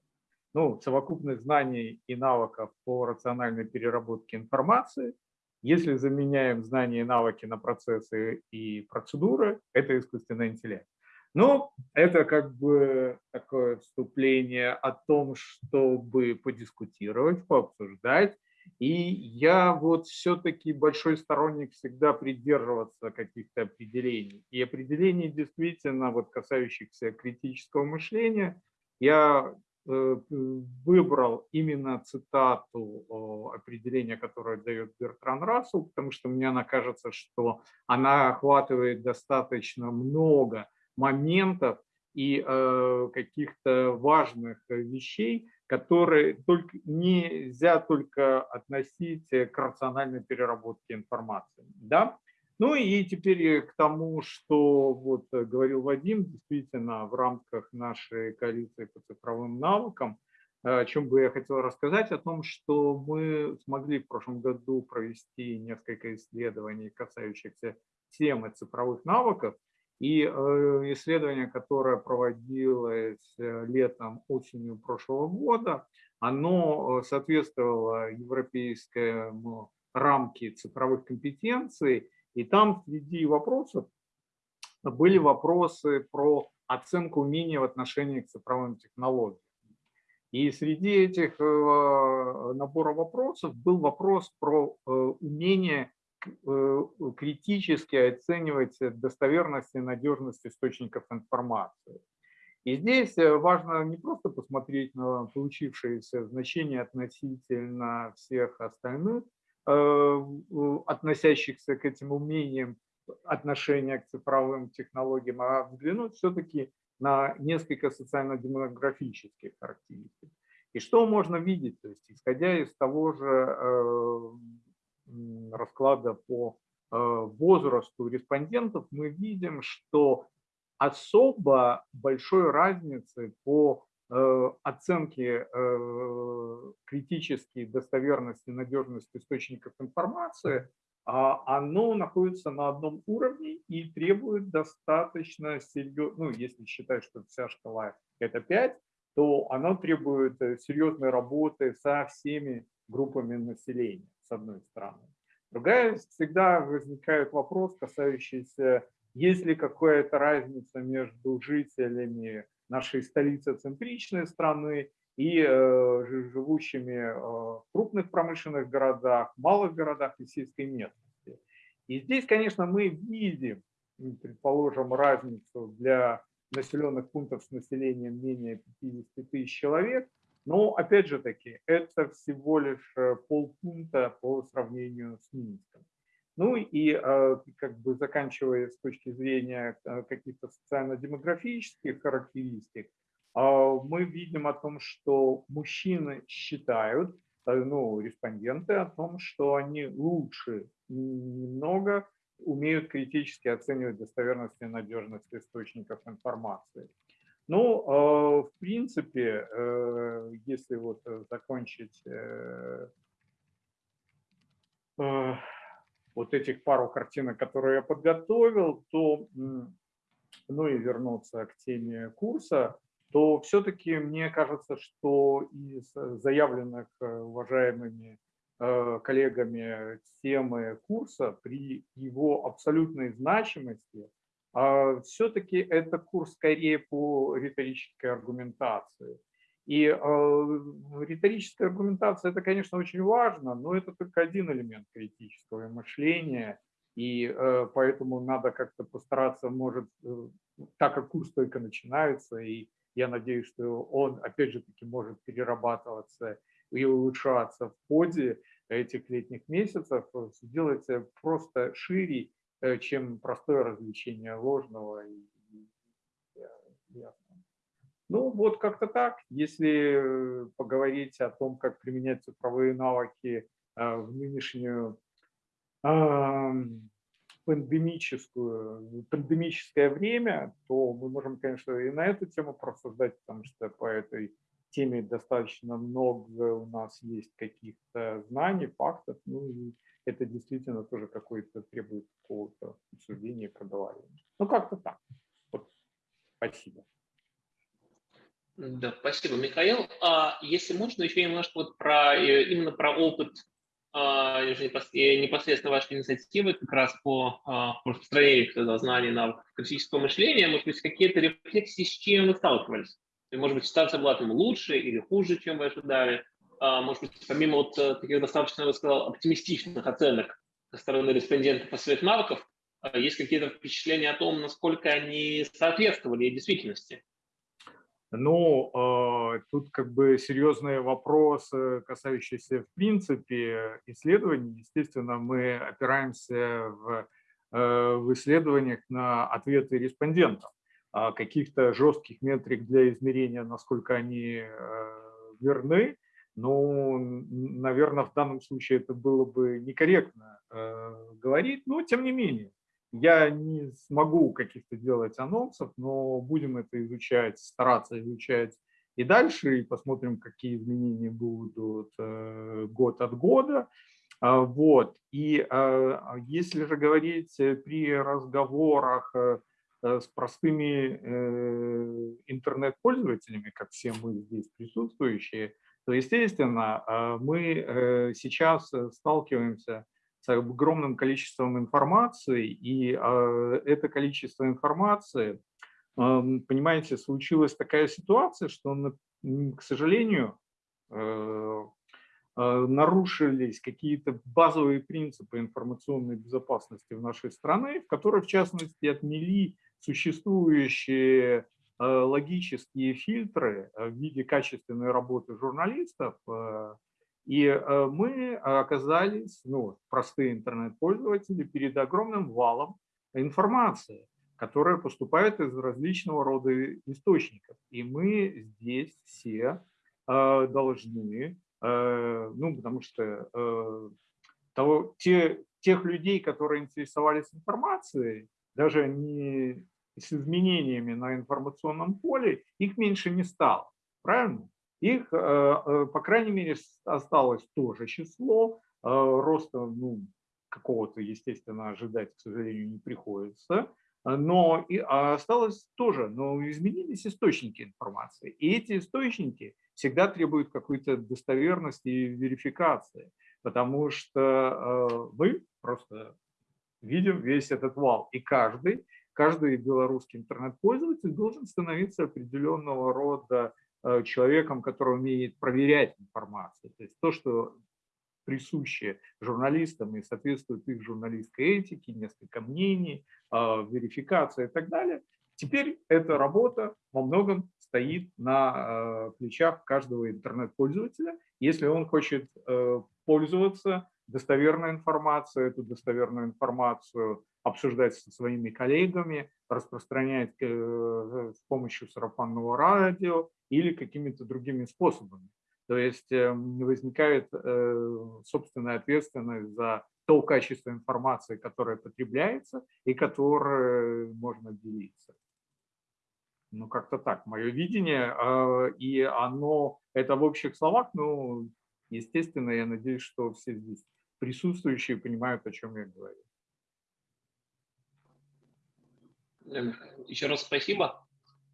[SPEAKER 6] Ну, совокупность знаний и навыков по рациональной переработке информации, Если заменяем знания и навыки на процессы и процедуры, это искусственный интеллект. Ну, это как бы такое вступление о том, чтобы подискутировать, пообсуждать. И я вот все-таки большой сторонник всегда придерживаться каких-то определений. И определений действительно, вот касающихся критического мышления, я э, выбрал именно цитату определения, которое дает Бертран Рассел, потому что мне она кажется, что она охватывает достаточно много моментов и э, каких-то важных вещей, которые только, нельзя только относить к рациональной переработке информации. Да? Ну и теперь к тому, что вот говорил Вадим, действительно в рамках нашей коалиции по цифровым навыкам, о чем бы я хотел рассказать, о том, что мы смогли в прошлом году провести несколько исследований, касающихся темы цифровых навыков, и э, исследование, которое проводилось э, летом, осенью прошлого года, оно э, соответствовало европейскому рамке цифровых компетенций. И там среди вопросов были вопросы про оценку умения в отношении к цифровым технологиям. И среди этих набора вопросов был вопрос про умение критически оценивать достоверность и надежность источников информации. И здесь э, важно не просто посмотреть на получившееся значение относительно всех остальных, э, относящихся к этим умениям отношения к цифровым технологиям, а взглянуть все-таки на несколько социально-демографических характеристик. И что можно видеть, то есть исходя из того же расклада по э, возрасту респондентов, мы видим, что особо большой разницы по э, оценке э, критической достоверности, надежности источников информации, а оно находится на одном уровне и требует достаточно серьезно, ну, если считать, что вся шкала это 5, то оно требует серьезной работы со всеми группами населения одной стороны. Другая, всегда возникает вопрос, касающийся, есть ли какая-то разница между жителями нашей столицы-центричной страны и э, живущими э, в крупных промышленных городах, малых городах и сельской местности. И здесь, конечно, мы видим, предположим, разницу для населенных пунктов с населением менее 50 тысяч человек – но, опять же таки, это всего лишь э, полпункта по сравнению с Минском. Ну и э, как бы заканчивая с точки зрения э, каких-то социально-демографических характеристик, мы видим о том, что мужчины считают, ну, респонденты о том, что они лучше немного умеют критически оценивать достоверность и надежность источников информации. Ну, а, в принципе, э, если вот э, закончить э, вот этих пару картинок, которые я подготовил, то, ну и вернуться к теме курса, то все-таки мне кажется, что из заявленных уважаемыми коллегами темы курса при его абсолютной значимости – а все-таки это курс скорее по риторической аргументации. И э, риторическая аргументация – это, конечно, очень важно, но это только один элемент критического мышления, и э, поэтому надо как-то постараться, может, э, так как курс только начинается, и я надеюсь, что он, опять же таки, может перерабатываться и улучшаться в ходе этих летних месяцев, сделать просто шире чем простое развлечение ложного. И, и, ну вот как-то так. Если поговорить о том, как применять цифровые навыки э, в нынешнюю пандемическую, пандемическое время, то мы можем, конечно, и на эту тему просуждать, потому что по этой теме достаточно много у нас есть каких-то знаний, фактов, ну и это действительно тоже какой-то требует какого-то обсуждения, проговаривания. Ну, как-то так. Вот. Спасибо.
[SPEAKER 4] Да, спасибо, Михаил. А если можно, еще немножко вот про, э, именно про опыт а, непосредственно ваши инициативы как раз по, а, по распространению знаний навыков критического мышления, может быть, какие-то рефлексии, с чем вы сталкивались? Может быть, ситуация была там лучше или хуже, чем вы ожидали? А, может быть, помимо вот э, таких достаточно, я сказал, оптимистичных оценок со стороны респондентов по своих навыков, есть какие-то впечатления о том, насколько они соответствовали действительности?
[SPEAKER 6] Ну, э, тут как бы серьезные вопросы, касающиеся в принципе исследований. Естественно, мы опираемся в, э, в исследованиях на ответы респондентов. А каких-то жестких метрик для измерения, насколько они э, верны, ну, наверное, в данном случае это было бы некорректно э, говорить, но тем не менее. Я не смогу каких-то делать анонсов, но будем это изучать, стараться изучать и дальше, и посмотрим, какие изменения будут э, год от года. А, вот. И а, если же говорить при разговорах э, с простыми э, интернет-пользователями, как все мы здесь присутствующие, то, естественно, а, мы сейчас сталкиваемся с огромным количеством информации, и а, это количество информации, понимаете, случилась такая ситуация, что, к сожалению, э, а, нарушились какие-то базовые принципы информационной безопасности в нашей стране, в которой, в частности, отмели существующие логические фильтры в виде качественной работы журналистов, и э, мы оказались, ну, простые интернет-пользователи, перед огромным валом информации, которая поступает из различного рода источников. И мы здесь все э, должны, э, ну, потому что того, те, тех людей, которые интересовались информацией, даже не с изменениями на информационном поле, их меньше не стало. Правильно? Их, э, э, по крайней мере, осталось тоже число. Э, роста ну, какого-то, естественно, ожидать, к сожалению, не приходится. Но и осталось тоже, но изменились источники информации. И эти источники всегда требуют какой-то достоверности и верификации, потому что мы просто видим весь этот вал. И каждый, каждый белорусский интернет-пользователь должен становиться определенного рода Э, человеком, который умеет проверять информацию. То есть то, что присуще журналистам и соответствует их журналистской этике, несколько мнений, а, верификация и так далее. Теперь эта работа во многом стоит на э, плечах каждого интернет-пользователя. Если он хочет э, пользоваться достоверной информацией, эту достоверную информацию обсуждать со своими коллегами, распространять с помощью сарафанного радио или какими-то другими способами. То есть эм, возникает э, собственная ответственность за то качество информации, которое потребляется и которое можно делиться. Ну, как-то так, мое видение, а, и оно, это в общих словах, ну, естественно, я надеюсь, что все здесь присутствующие понимают, о чем я говорю.
[SPEAKER 4] Еще раз спасибо.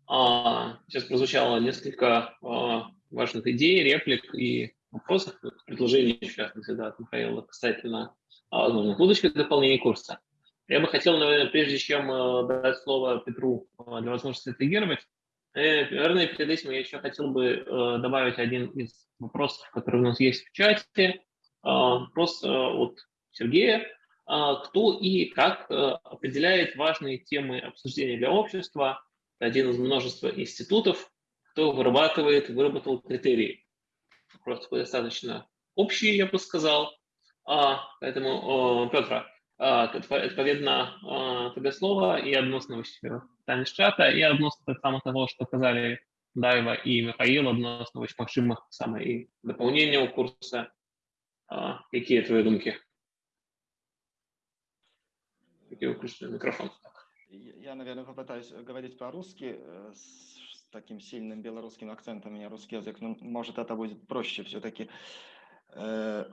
[SPEAKER 4] А, сейчас прозвучало несколько а, важных идей, реплик и вопросов, предложений, в частности, да, от Михаила касательно а, возможных будущих дополнений курса. Я бы хотел, наверное, прежде чем дать слово Петру для возможности отреагировать, э, наверное, перед этим я еще хотел бы добавить один из вопросов, который у нас есть в чате. Вопрос от Сергея. Кто и как определяет важные темы обсуждения для общества, один из множества институтов, кто вырабатывает, выработал критерии. Вопрос такой достаточно общий, я бы сказал. А, поэтому, Петр, відповідно а, тебе слово і відносно питання з чата, і відносно так само того, що казали Дайва і Михаїл, відносно можливих саме і доповнення у курсу. А, які твої думки? Який включений мікрофон.
[SPEAKER 5] Я, наверное, попытаюсь говорить по-русски э, с таким сильным белорусским акцентом, у меня русский язык, но может это будет проще все-таки. Э,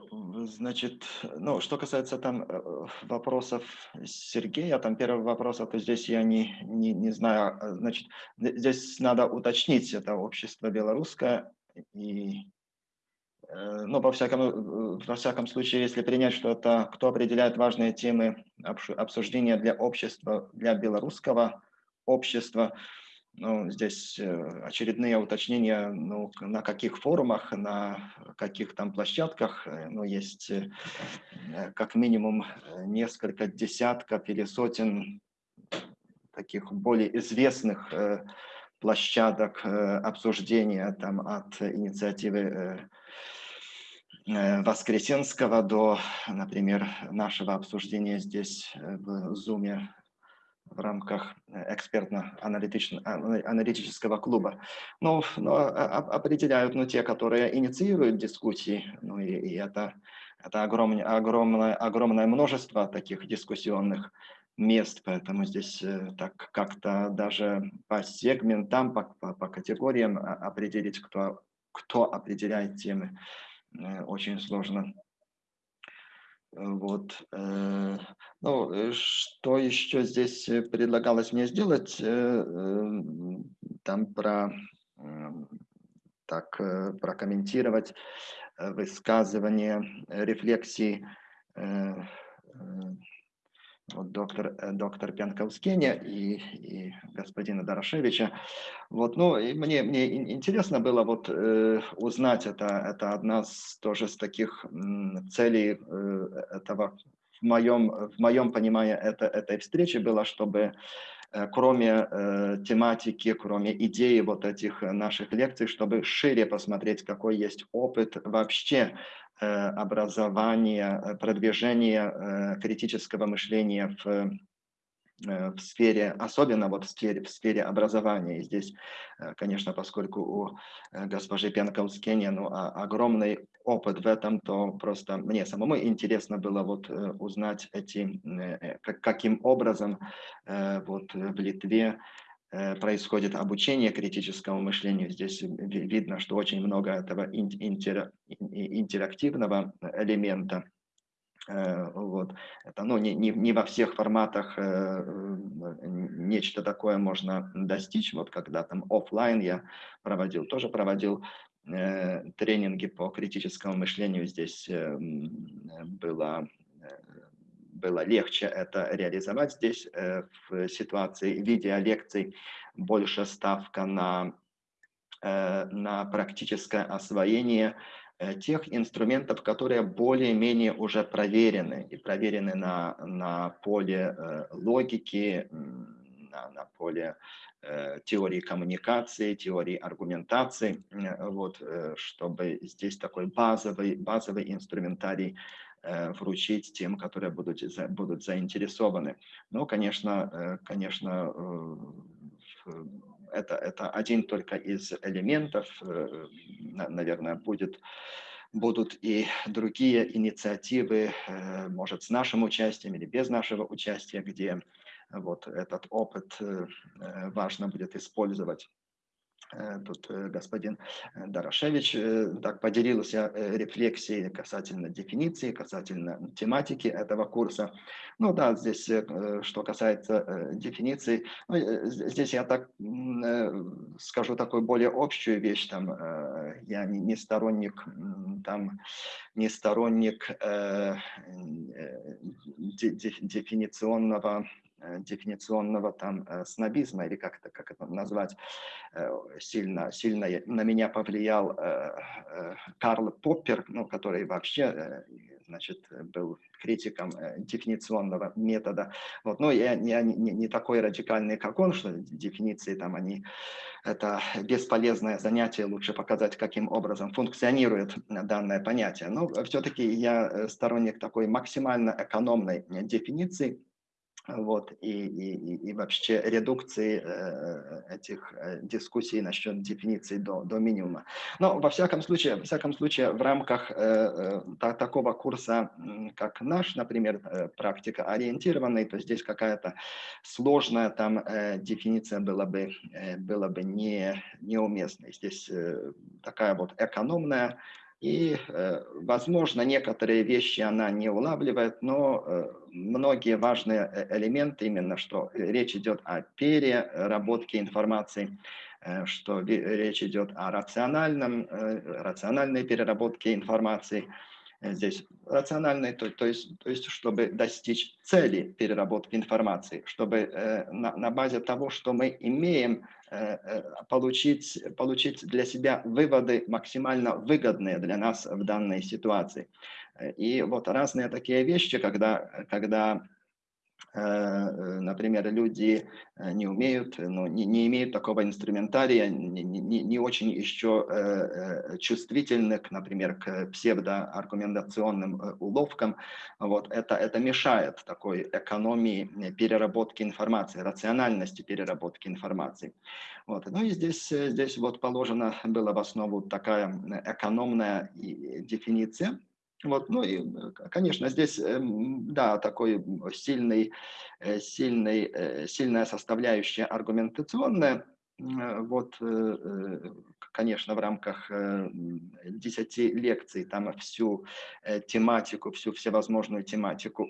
[SPEAKER 5] значит, ну, что касается там э, вопросов Сергея, там первый вопрос, а то здесь я не, не, не знаю, а, значит, здесь надо уточнить, это общество белорусское, и ну, во всяком, во всяком случае, если принять, что это кто определяет важные темы обсуждения для общества, для белорусского общества, ну, здесь э, очередные уточнения, ну, на каких форумах, на каких там площадках, э, ну, есть э, как минимум несколько десятков или сотен таких более известных площадок обсуждения там от инициативы Воскресенского до, например, нашего обсуждения здесь в Zoom в рамках э, экспертно-аналитического клуба. Но, но а, а, определяют ну, те, которые инициируют дискуссии. Ну, и, и это, это огромное, огромное, огромное множество таких дискуссионных мест, поэтому здесь э, так как-то даже по сегментам, по, по, по категориям определить, кто, кто определяет темы, э, очень сложно. Вот. Э, ну, э, что еще здесь э, предлагалось мне сделать? Там про так прокомментировать высказывание рефлексии вот доктор, э, доктор Пянковскеня и, и господина Дорошевича. Вот, ну, и мне, мне интересно было вот э, узнать, это, это одна из тоже с таких целей э, этого, в моем, в моем понимании это, этой встречи было, чтобы э, кроме э, тематики, кроме идеи вот этих наших лекций, чтобы шире посмотреть, какой есть опыт вообще образования, э, продвижения э, критического мышления в в сфере, особенно вот в сфере, в сфере образования. И здесь, конечно, поскольку у госпожи Пенковскеня ну, а, огромный опыт в этом, то просто мне самому интересно было вот узнать эти, каким образом вот в Литве Э, происходит обучение критическому мышлению. Здесь видно, что очень много этого интерактивного элемента. Э, вот. Это ну, не, не, не во всех форматах э, нечто такое можно достичь. Вот когда там офлайн я проводил, тоже проводил тренинги по критическому мышлению. Здесь было было легче это реализовать здесь э, в ситуации видеолекций, больше ставка на, э, на практическое освоение э, тех инструментов, которые более-менее уже проверены, и проверены на, на поле логики, на, на поле теории коммуникации, теории аргументации, вот, чтобы здесь такой базовый, базовый инструментарий Э, вручить тем, которые будут, будут заинтересованы. Но, конечно, э, конечно э, это, это один только из элементов, наверное, будет, будут и другие инициативы, может, с нашим участием или без нашего участия, где вот этот опыт важно будет использовать. Э, тут э, господин э, Дорошевич так поделился рефлексией касательно дефиниции, касательно тематики этого курса. Ну да, здесь, что касается дефиниции, ну, здесь я так скажу такую более общую вещь, там, я не, сторонник, там, не сторонник Э, дефиниционного там э, снобизма, или как это, как это назвать, э, сильно, сильно на меня повлиял Карл Поппер, ну, который вообще значит, был критиком дефиниционного метода. Вот. Но я, я не, не такой радикальный, как он, что дефиниции там они, это бесполезное занятие, лучше показать, каким образом функционирует данное понятие. Но все-таки я сторонник такой максимально экономной дефиниции, вот, и, и, и вообще редукции э, этих э, дискуссий насчет дефиниции до, до минимума. Но во всяком случае, во всяком случае в рамках э, та, такого курса, как наш, например, практика ориентированный, то здесь какая-то сложная там дефиниция была бы, была бы не, неуместной. Здесь такая вот экономная и, э, возможно, некоторые вещи она не улавливает, но э, многие важные э, элементы, именно что речь идет о переработке информации, что речь идет о рациональном, рациональной переработке информации, здесь рациональной, то, то, есть, то есть чтобы достичь цели переработки информации, чтобы э, на, на базе того, что мы имеем, э, э, получить, получить для себя выводы максимально выгодные для нас в данной ситуации. И вот разные такие вещи, когда, когда Э, например, люди э, не умеют, ну, не, не имеют такого инструментария, не, не, не очень еще э, чувствительны, к, например, к псевдоаргументационным уловкам. Вот это, это мешает такой экономии переработки информации, рациональности переработки информации. Вот. Ну и здесь, здесь вот положена была в основу такая экономная дефиниция, вот, ну и, конечно, здесь, эм, да, такой сильный, э, сильный, э, сильная составляющая аргументационная, э, вот, конечно, в рамках 10 лекций там всю тематику, всю всевозможную тематику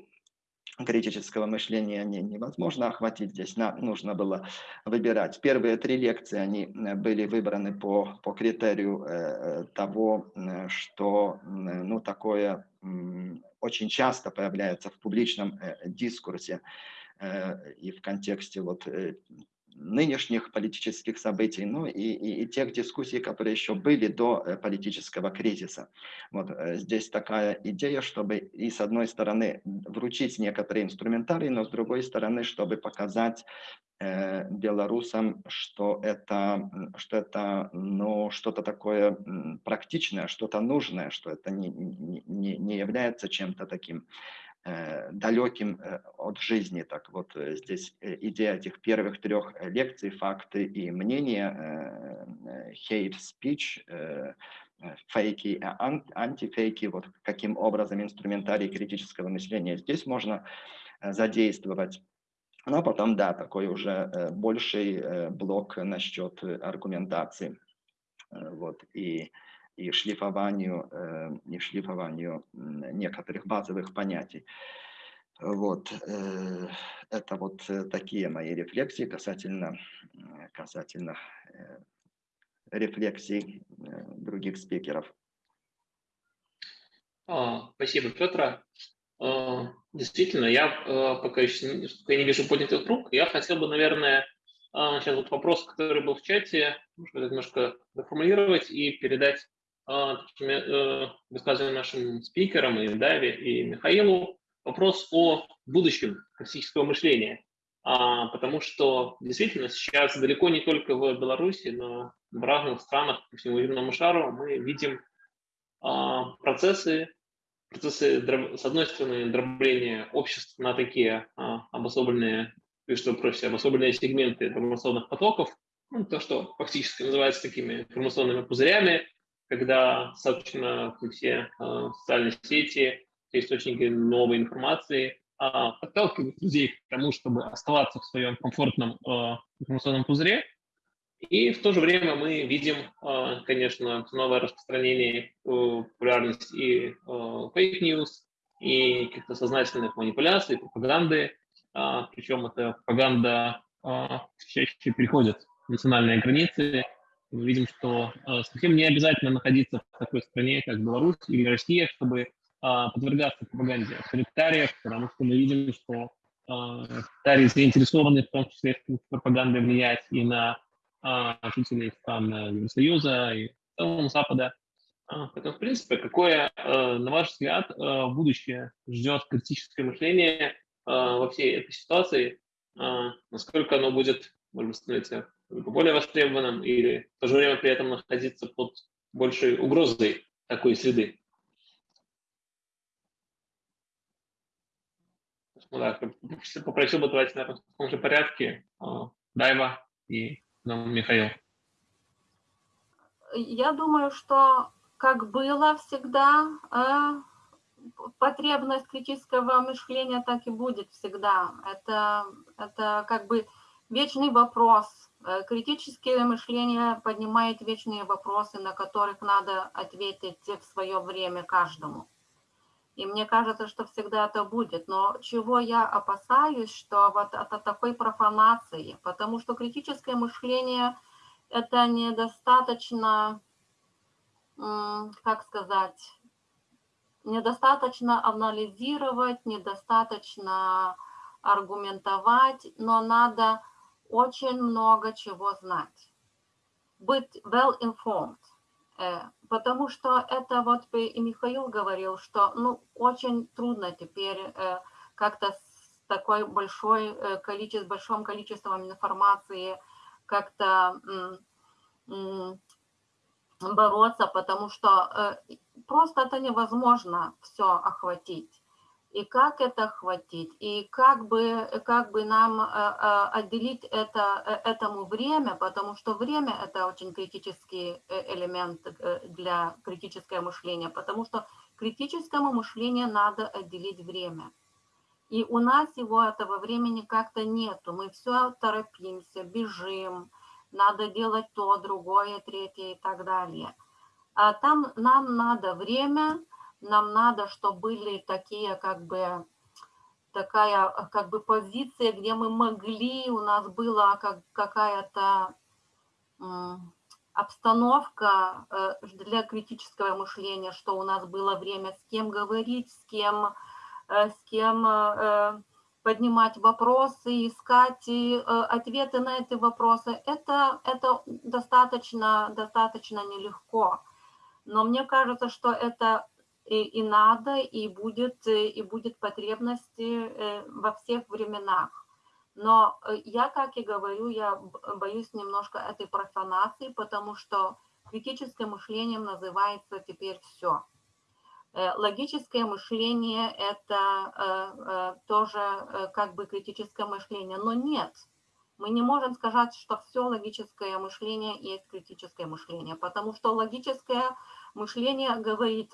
[SPEAKER 5] критического мышления не, невозможно охватить. Здесь на, нужно было выбирать. Первые три лекции они э, были выбраны по, по критерию э, того, э, что ну, такое э, очень часто появляется в публичном э, дискурсе э, и в контексте вот, э, нынешних политических событий, ну и, и, и тех дискуссий, которые еще были до э, политического кризиса. Вот э, здесь такая идея, чтобы и с одной стороны вручить некоторые инструментарий, но с другой стороны, чтобы показать э, белорусам, что это, что это ну, что-то такое практичное, что-то нужное, что это не, не, не является чем-то таким далеким э, от жизни. Так вот, э, здесь идея этих первых трех лекций, факты и мнения, hate speech, фейки, антифейки, вот каким образом инструментарий критического мышления здесь можно задействовать. Ну а потом, да, такой уже больший блок насчет аргументации. Вот, и и шлифованию, э, и шлифованию некоторых базовых понятий. Вот, э, это вот э, такие мои рефлексии касательно, касательно рефлексий других спикеров.
[SPEAKER 4] А, спасибо, Петр. А, действительно, я пока еще не вижу поднятых рук. Я хотел бы, наверное, сейчас вот вопрос, который был в чате, немножко доформулировать и передать а, э, высказываем нашим спикерам, и Даве, и Михаилу, вопрос о будущем классического мышления. А, потому что действительно сейчас далеко не только в Беларуси, но в разных странах по всему земному шару мы видим а, процессы, процессы, с одной стороны, дробления обществ на такие обособленные, и что проще, обособленные сегменты информационных потоков, ну, то, что фактически называется такими информационными пузырями, когда, собственно, все э, социальные сети, все источники новой информации э, подталкивают людей к тому, чтобы оставаться в своем комфортном э, информационном пузыре. И в то же время мы видим, э, конечно, новое распространение, популярность и fake news, и каких-то сознательных манипуляций, пропаганды. Э, причем эта пропаганда чаще переходит национальные границы, мы видим, что э, совсем не обязательно находиться в такой стране, как Беларусь или Россия, чтобы э, подвергаться пропаганде авторитариев, потому что мы видим, что авторитарии заинтересованы в том числе в пропаганде влиять и на жителей стран Евросоюза и в целом Запада. Поэтому, в принципе, какое, на ваш взгляд, будущее ждет критическое мышление во всей этой ситуации? Насколько оно будет, может быть, становиться более востребованным или в то же время при этом находиться под большей угрозой такой среды. Ну, да, попросил бы давайте наверное, в том же порядке а, Дайва и ну, Михаил.
[SPEAKER 3] Я думаю, что как было всегда, э, потребность критического мышления так и будет всегда. Это, это как бы вечный вопрос, Э, критическое мышление поднимает вечные вопросы, на которых надо ответить в свое время каждому. И мне кажется, что всегда это будет. Но чего я опасаюсь, что вот от такой профанации, потому что критическое мышление это недостаточно, как сказать, недостаточно анализировать, недостаточно аргументовать, но надо очень много чего знать. Быть well informed. Э, потому что это вот и Михаил говорил, что ну, очень трудно теперь э, как-то с такой большой э, количеством, большим количеством информации как-то бороться, потому что просто это невозможно все охватить и как это охватить, и как бы, как бы нам э, э, отделить это, э, этому время, потому что время – это очень критический элемент для критического мышления, потому что критическому мышлению надо отделить время. И у нас его этого времени как-то нету. Мы все торопимся, бежим, надо делать то, другое, третье и так далее. А там нам надо время – нам надо, чтобы были такие как бы такая как бы позиция, где мы могли, у нас была как, какая-то обстановка э, для критического мышления, что у нас было время с кем говорить, с кем, э, с кем э, поднимать вопросы, искать ответы на эти вопросы. Это, это достаточно, достаточно нелегко. Но мне кажется, что это и, и надо, и будет, э, и будет потребности э, во всех временах. Но э, я, как и говорю, я боюсь немножко этой профанации, потому что критическое мышлением называется теперь все. Логическое мышление – это тоже как бы критическое мышление, но нет. Мы не можем сказать, что все логическое мышление есть критическое мышление, потому что логическое мышление говорит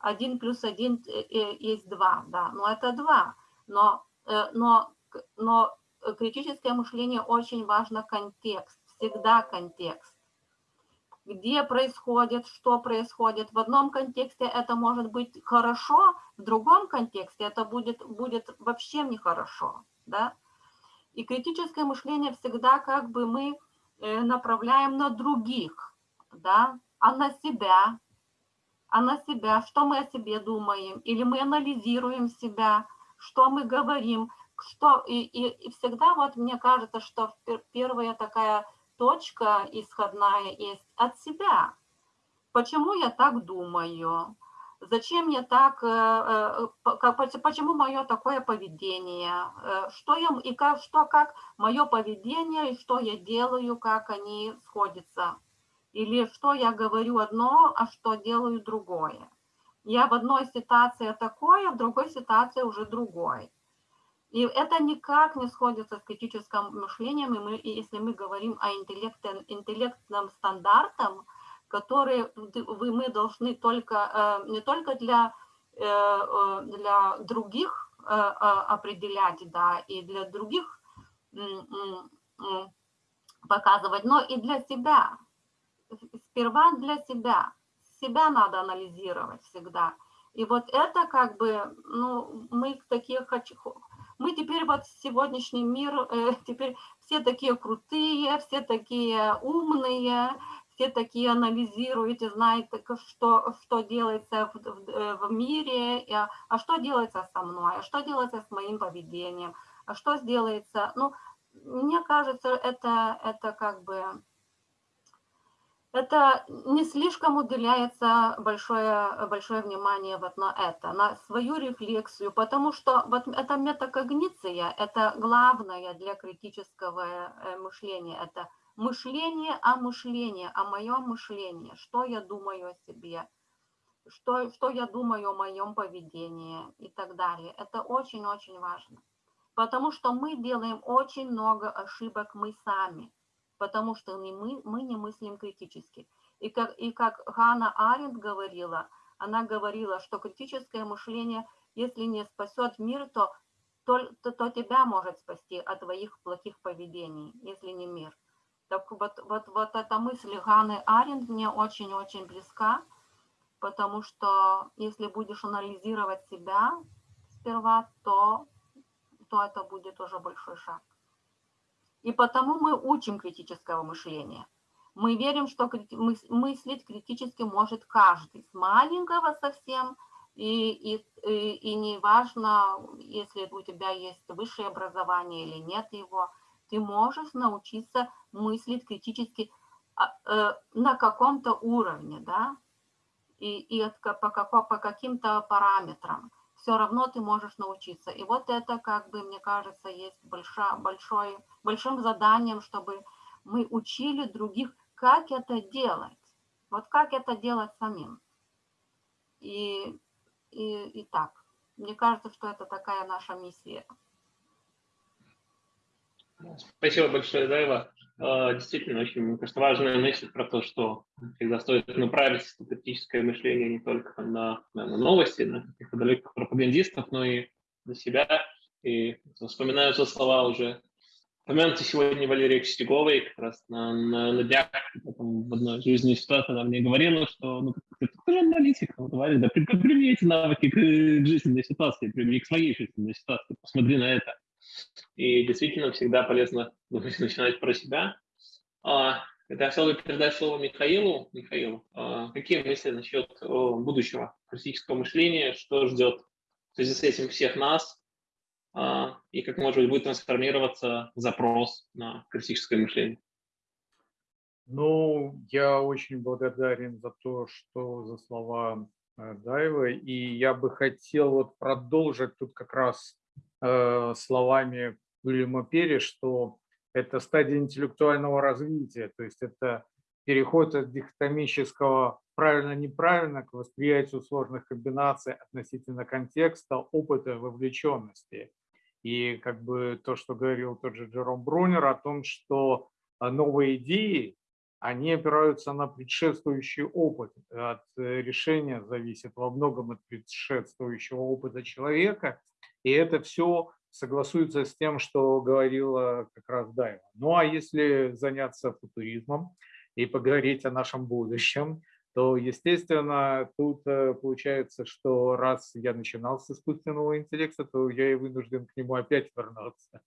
[SPEAKER 3] один плюс один э, э, есть два, да, но это два. Но, э, но, но критическое мышление очень важно контекст, всегда контекст. Где происходит, что происходит. В одном контексте это может быть хорошо, в другом контексте это будет, будет вообще нехорошо. Да? И критическое мышление всегда как бы мы направляем на других, да, а на себя, а на себя, что мы о себе думаем, или мы анализируем себя, что мы говорим, что и, и, и всегда вот мне кажется, что первая такая точка исходная есть от себя. Почему я так думаю? Зачем я так, э, э, почему мое такое поведение? Э, что я и как, что, как мое поведение и что я делаю, как они сходятся? Или что я говорю одно, а что делаю другое. Я в одной ситуации такое, в другой ситуации уже другой. И это никак не сходится с критическим мышлением, и, мы, и если мы говорим о интеллектном, интеллектном стандартом, который мы должны только, э, не только для, э, э, для других определять, да, и для других показывать, но и для себя сперва для себя. Себя надо анализировать всегда. И вот это как бы, ну, мы такие мы теперь вот сегодняшний мир, э, <laughs> теперь все такие крутые, все такие умные, все такие анализируете, знаете, что, что делается в, в, э, в мире, а, а что делается со мной, а что делается с моим поведением, а что сделается, ну, мне кажется, это, это как бы это не слишком уделяется большое, большое внимание вот на это, на свою рефлексию, потому что вот эта метакогниция, это главное для критического э, мышления, это мышление о мышлении, о моем мышлении, что я думаю о себе, что, что я думаю о моем поведении и так далее. Это очень-очень важно, потому что мы делаем очень много ошибок мы сами – потому что мы, мы не мыслим критически. И как, и как Ганна Аренд говорила, она говорила, что критическое мышление, если не спасет мир, то, то, то, то тебя может спасти от твоих плохих поведений, если не мир. Так вот, вот, вот эта мысль Ганны Аренд мне очень-очень близка, потому что если будешь анализировать себя сперва, то, то это будет уже большой шаг. И потому мы учим критического мышления. Мы верим, что мыслить критически может каждый, с маленького совсем, и, и, и, и не важно, если у тебя есть высшее образование или нет его, ты можешь научиться мыслить критически а, э, на каком-то уровне, да, и, и по, по каким-то параметрам. Все равно ты можешь научиться. И вот это, как бы, мне кажется, есть большая, большой, большим заданием, чтобы мы учили других, как это делать. Вот как это делать самим. И, и, и так. Мне кажется, что это такая наша миссия.
[SPEAKER 4] Спасибо большое, Дайва. А, действительно, очень, мне кажется, важная мысль про то, что всегда стоит направить критическое мышление не только на, на новости, на каких-то далеких пропагандистов, но и на себя. И вспоминаются слова уже упомянуты сегодня Валерия Костяковой, как раз на, на, на днях в одной жизненной ситуации она мне говорила, что ну, ты, ты же аналитик, ну, товарищ, да, примени эти навыки к, к жизненной ситуации, примени к своей жизненной ситуации, посмотри на это. И действительно всегда полезно <laughs> начинать про себя. А, это я хотел бы передать слово Михаилу. Михаил, а, какие мысли насчет будущего критического мышления, что ждет в связи с этим всех нас, а, и как, может быть, будет трансформироваться запрос на критическое мышление?
[SPEAKER 6] Ну, я очень благодарен за то, что за слова э, Даева, и я бы хотел вот продолжить тут как раз словами Уильяма Перри, что это стадия интеллектуального развития, то есть это переход от дихотомического правильно-неправильно к восприятию сложных комбинаций относительно контекста, опыта, вовлеченности. И как бы то, что говорил тот же Джером Брунер о том, что новые идеи, они опираются на предшествующий опыт. От решения зависит во многом от предшествующего опыта человека. И это все согласуется с тем, что говорила как раз Дайва. Ну а если заняться футуризмом и поговорить о нашем будущем, то, естественно, тут э, получается, что раз я начинал с искусственного интеллекта, то я и вынужден к нему опять вернуться,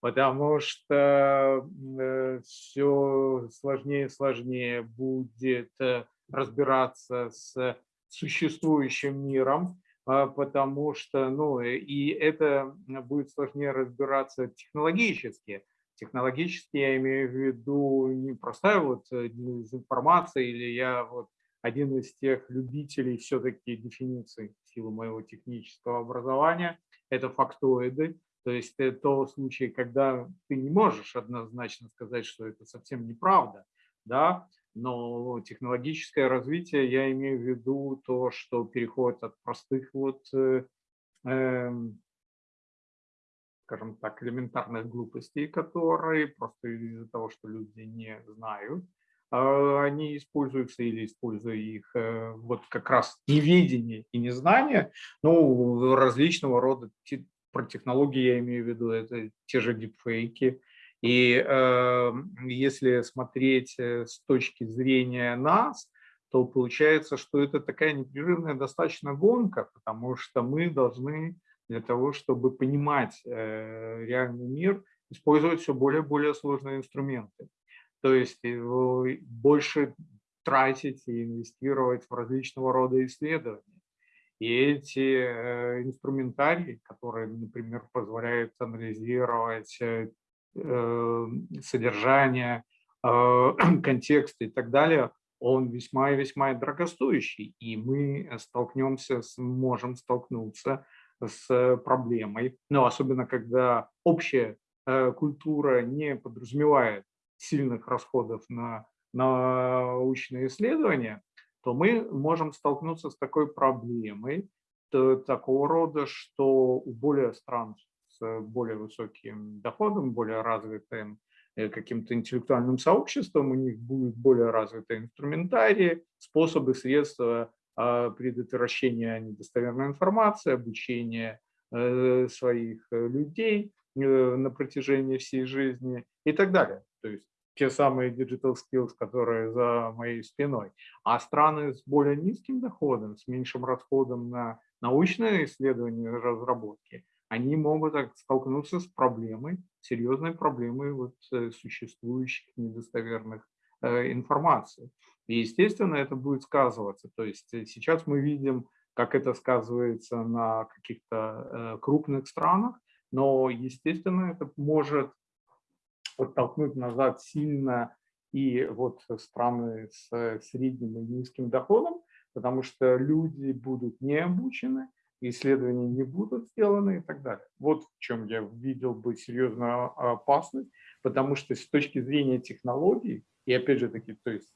[SPEAKER 6] потому что э, все сложнее и сложнее будет э, разбираться с существующим миром, потому что, ну, и это будет сложнее разбираться технологически. Технологически я имею в виду не простая вот э, информация или я вот один из тех любителей все-таки дефиниций в силу моего технического образования, это фактоиды, то есть это то случай, когда ты не можешь однозначно сказать, что это совсем неправда, да, но технологическое развитие, я имею в виду то, что переходит от простых вот, э, э, скажем так, элементарных глупостей, которые просто из-за того, что люди не знают, э, они используются или используя их э, вот как раз неведение и незнание, ну, различного рода про технологии я имею в виду, это те же дипфейки, и э, если смотреть э, с точки зрения нас, то получается, что это такая непрерывная достаточно гонка, потому что мы должны для того, чтобы понимать э, реальный мир, использовать все более и более сложные инструменты. То есть э, больше тратить и инвестировать в различного рода исследования. И эти э, инструментарии, которые, например, позволяют анализировать содержание, э, <clears throat> контекст и так далее, он весьма и весьма дорогостоящий, и мы столкнемся, с, можем столкнуться с проблемой, но особенно когда общая э, культура не подразумевает сильных расходов на научные исследования, то мы можем столкнуться с такой проблемой, такого рода, что у более стран более высоким доходом, более развитым э, каким-то интеллектуальным сообществом, у них будет более развитые инструментарии, способы, средства а, предотвращения недостоверной информации, обучения э, своих э, людей на протяжении всей жизни и так далее. То есть те самые digital skills, которые за моей спиной. А страны с более низким доходом, с меньшим расходом на научные исследования и разработки, они могут столкнуться с проблемой, серьезной проблемой вот э, существующих недостоверных э, информацию. И, естественно, это будет сказываться. То есть сейчас мы видим, как это сказывается на каких-то крупных странах, но, естественно, это может подтолкнуть назад сильно и вот страны с средним и низким доходом, потому что люди будут не обучены, исследования не будут сделаны и так далее. Вот в чем я видел бы серьезную опасность, потому что с точки зрения технологий, и опять же таки, то есть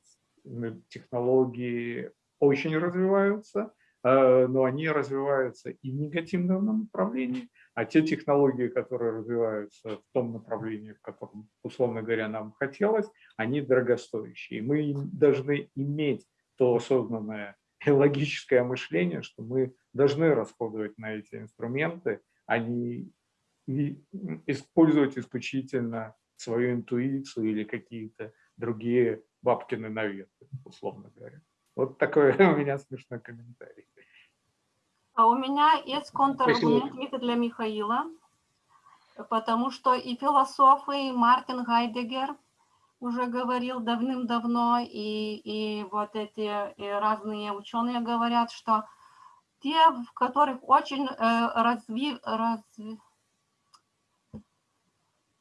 [SPEAKER 6] технологии очень развиваются, э, но они развиваются и в негативном направлении, а те технологии, которые развиваются в том направлении, в котором, условно говоря, нам хотелось, они дорогостоящие. Мы должны иметь то осознанное и <laughs> логическое мышление, что мы должны расходовать на эти инструменты, а не использовать исключительно свою интуицию или какие-то другие бабкины наветы, условно говоря. Вот такой <laughs> у меня смешной комментарий.
[SPEAKER 3] А у меня есть контраргумент для Михаила, потому что и философы, и Мартин Гайдегер уже говорил давным-давно, и, и вот эти и разные ученые говорят, что те, в которых очень э, разви, разви,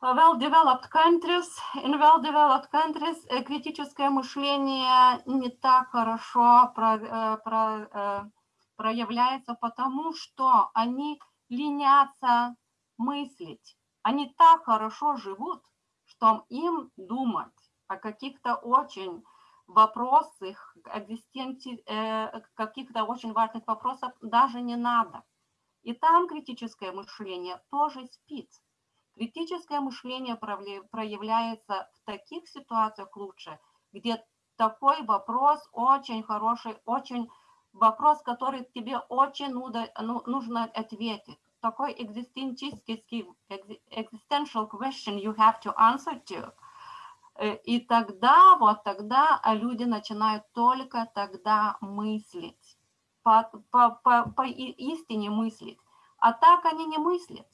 [SPEAKER 3] well-developed countries, in well-developed countries э, критическое мышление не так хорошо про, э, про, э, проявляется, потому что они ленятся мыслить. Они так хорошо живут, что им думать о каких-то очень вопросах, э, каких-то очень важных вопросов даже не надо. И там критическое мышление тоже спит. Критическое мышление проявляется в таких ситуациях лучше, где такой вопрос очень хороший, очень вопрос, который тебе очень ну, нужно ответить. Такой existential question you have to answer to. Э, и тогда, вот тогда люди начинают только тогда мыслить, по, по, по, по истине мыслить. А так они не мыслят.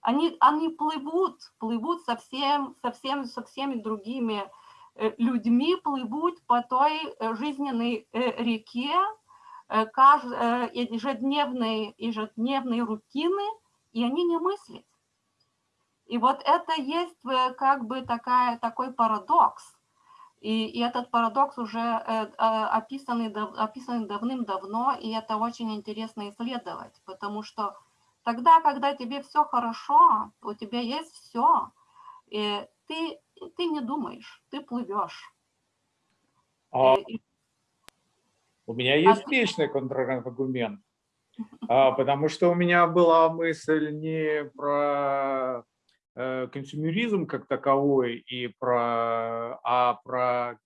[SPEAKER 3] Они, они плывут, плывут совсем, совсем, со всеми другими э, людьми, плывут по той э, жизненной реке, ежедневной, ежедневной рутины, и они не мыслят. И вот это есть как бы такая, такой парадокс. И, и этот парадокс уже э, описанный, описанный давным-давно, и это очень интересно исследовать, потому что тогда, когда тебе все хорошо, у тебя есть все, и ты, ты не думаешь, ты плывешь.
[SPEAKER 6] А, и, у меня есть а, вечный контраргумент, а, потому что у меня была мысль не про Э, консюмеризм как таковой, и про, а про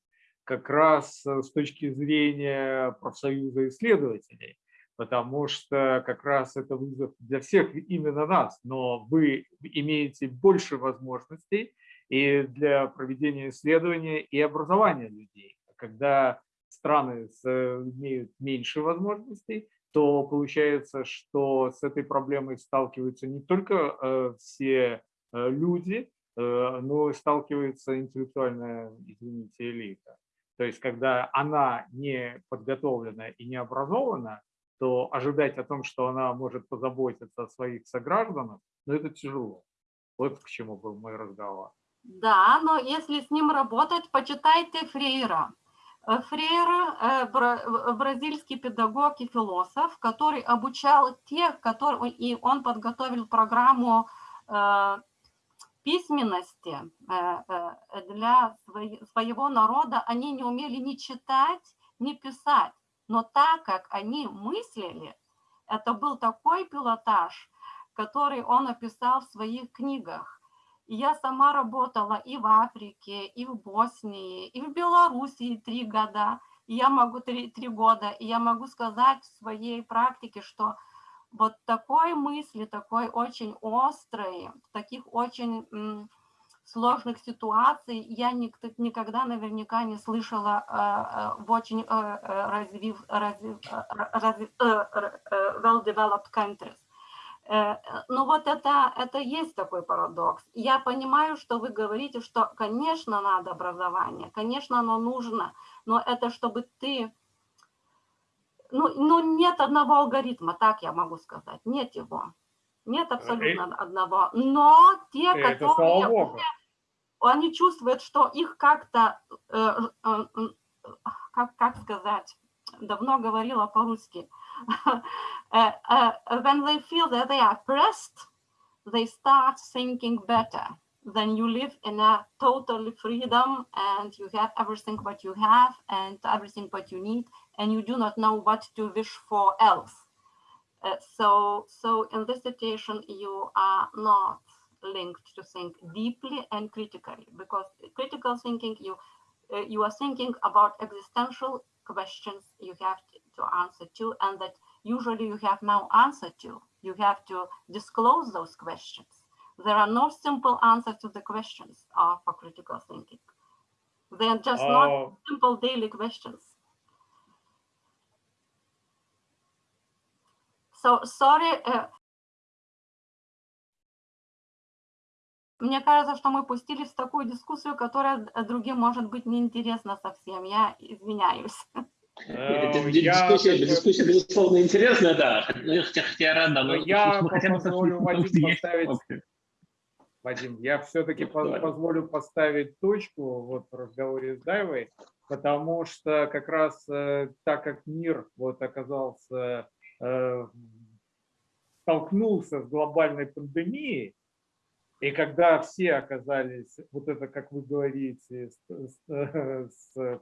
[SPEAKER 6] как раз с точки зрения профсоюза исследователей, потому что как раз это вызов для всех именно нас, но вы имеете больше возможностей и для проведения исследования и образования людей. Когда страны имеют меньше возможностей, то получается, что с этой проблемой сталкиваются не только э, все Э, люди, э, но сталкивается интеллектуальная, извините, элита. То есть, когда она не подготовлена и не образована, то ожидать о том, что она может позаботиться о своих согражданах, ну это тяжело. Вот к чему был мой разговор.
[SPEAKER 3] Да, но если с ним работать, почитайте Фрейра. Э, Фрейра – бразильский педагог и философ, который обучал тех, которые, и он подготовил программу письменности э, э, для своего народа они не умели ни читать, ни писать. Но так как они мыслили, это был такой пилотаж, который он описал в своих книгах. Я сама работала и в Африке, и в Боснии, и в Белоруссии три года. Я могу три, три года, и я могу сказать в своей практике, что вот такой мысли, такой очень острой, таких очень сложных ситуаций я никогда наверняка не слышала э, э, в очень э, развив, развив, развив, well-developed countries. Ну вот это, это есть такой парадокс. Я понимаю, что вы говорите, что, конечно, надо образование, конечно, оно нужно, но это чтобы ты... Ну, ну нет одного алгоритма, так я могу сказать, нет его. Нет абсолютно одного. Но те,
[SPEAKER 6] Это
[SPEAKER 3] которые
[SPEAKER 6] богу.
[SPEAKER 3] они чувствуют, что их как-то, э, э, э, как, как сказать, давно говорила по-русски, <laughs> when they feel that they are pressed, they start thinking better. Then you live in a total freedom and you have everything what you have and everything what you need, and you do not know what to wish for else. Uh, so, so in this situation, you are not linked to think deeply and critically because critical thinking, you uh, you are thinking about existential questions you have to answer to and that usually you have no answer to. You have to disclose those questions. There are no simple answers to the questions uh, for critical thinking. They are just not simple daily questions. So sorry. uh, Мне кажется, что мы пустились в такую дискуссию, которая э, другим может быть неинтересна совсем. Я извиняюсь.
[SPEAKER 6] э,
[SPEAKER 4] Дискуссия, дискуссия, безусловно, интересная, да. Ну, я хотя, хотя я рад, да, но
[SPEAKER 6] я позволю
[SPEAKER 4] есть
[SPEAKER 6] поставить-. Вадим, я все-таки
[SPEAKER 4] Давай.
[SPEAKER 6] позволю поставить точку вот в разговоре с Дайвой, потому что как раз э, так как мир вот оказался, э, столкнулся с глобальной пандемией, и когда все оказались, вот это, как вы говорите, с, с- с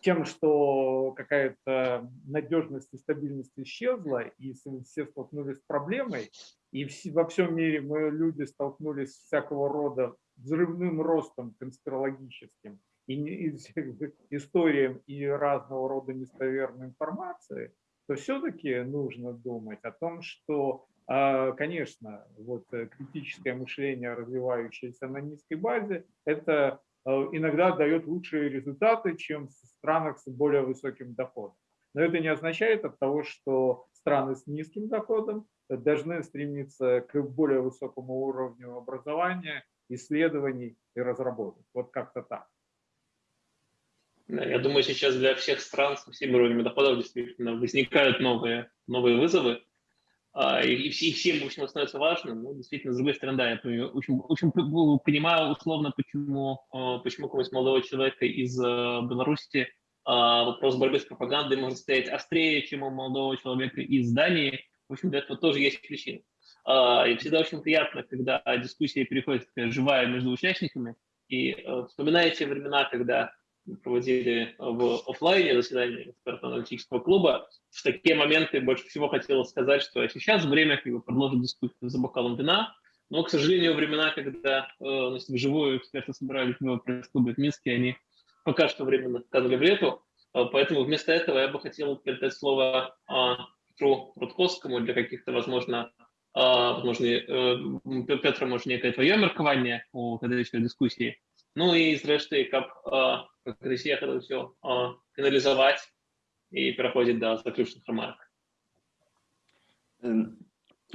[SPEAKER 6] тем, что какая-то надежность и стабильность исчезла, и все столкнулись с проблемой, и во всем мире мы, люди, столкнулись с всякого рода взрывным ростом конспирологическим и, и с- <laughs> историям и разного рода недостоверной информации, то все-таки нужно думать о том, что, а, конечно, вот э, критическое мышление, развивающееся на низкой базе, это э, иногда дает лучшие результаты, чем в странах с более высоким доходом. Но это не означает от того, что страны с низким доходом должны стремиться к более высокому уровню образования, исследований и разработок. Вот как-то так.
[SPEAKER 4] Я думаю, сейчас для всех стран со всеми уровнями доходов действительно возникают новые, новые вызовы. А, И, и все, и всем, в общем, становится важным. Ну, действительно, с другой стороны, да, я п- п- понимаю условно, почему, а, почему какого-нибудь молодого человека из а, Беларуси а, вопрос борьбы с пропагандой может стоять острее, чем у молодого человека из Дании. В общем, для этого тоже есть причины. И всегда очень приятно, когда дискуссия переходит живая между участниками. И э, вспоминая те времена, когда проводили в офлайне заседание экспертно-аналитического клуба, в такие моменты больше всего хотелось сказать, что сейчас время как бы, продолжить дискуссию за бокалом вина, но, к сожалению, времена, когда э, значит, вживую эксперты собирались в пресс-клубе в Минске, они пока что временно канули в лету, Э, поэтому вместо этого я бы хотел передать слово э, Петру Рудковскому для каких-то, возможно, э, возможно, э, Петра, может, некое твое меркование у следующей дискуссии, ну і зрэшты каб з'ехала ўсё фіналізаваць і пераходзіць да заключных рамарак
[SPEAKER 5] Эм,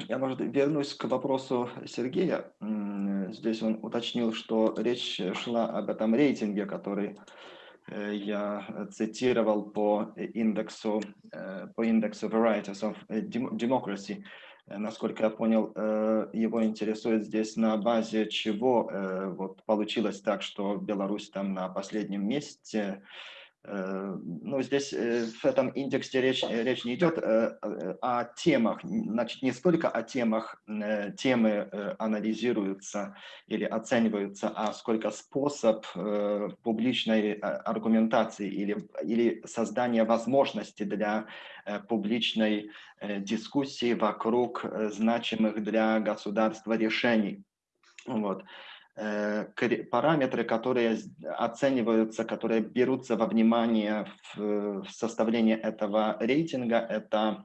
[SPEAKER 5] Я, может, вернусь к вопросу Сергея. М, Здесь он уточнил, что речь шла об этом рейтинге, который э, я цитировал по индексу, э, по индексу Varieties of Dem- Democracy. Э, Насколько я понял, э, его интересует здесь на базе чего э, вот получилось так, что Беларусь там на последнем месте. Э, Ну, здесь э, в этом индексе речь, э, речь не идет о темах, значит, не столько о темах, темы анализируются или оцениваются, а сколько способ публичной э, аргументации или, или создания возможности для публичной дискуссии вокруг значимых для государства решений. Вот параметры, которые оцениваются, которые берутся во внимание в, в составлении этого рейтинга, это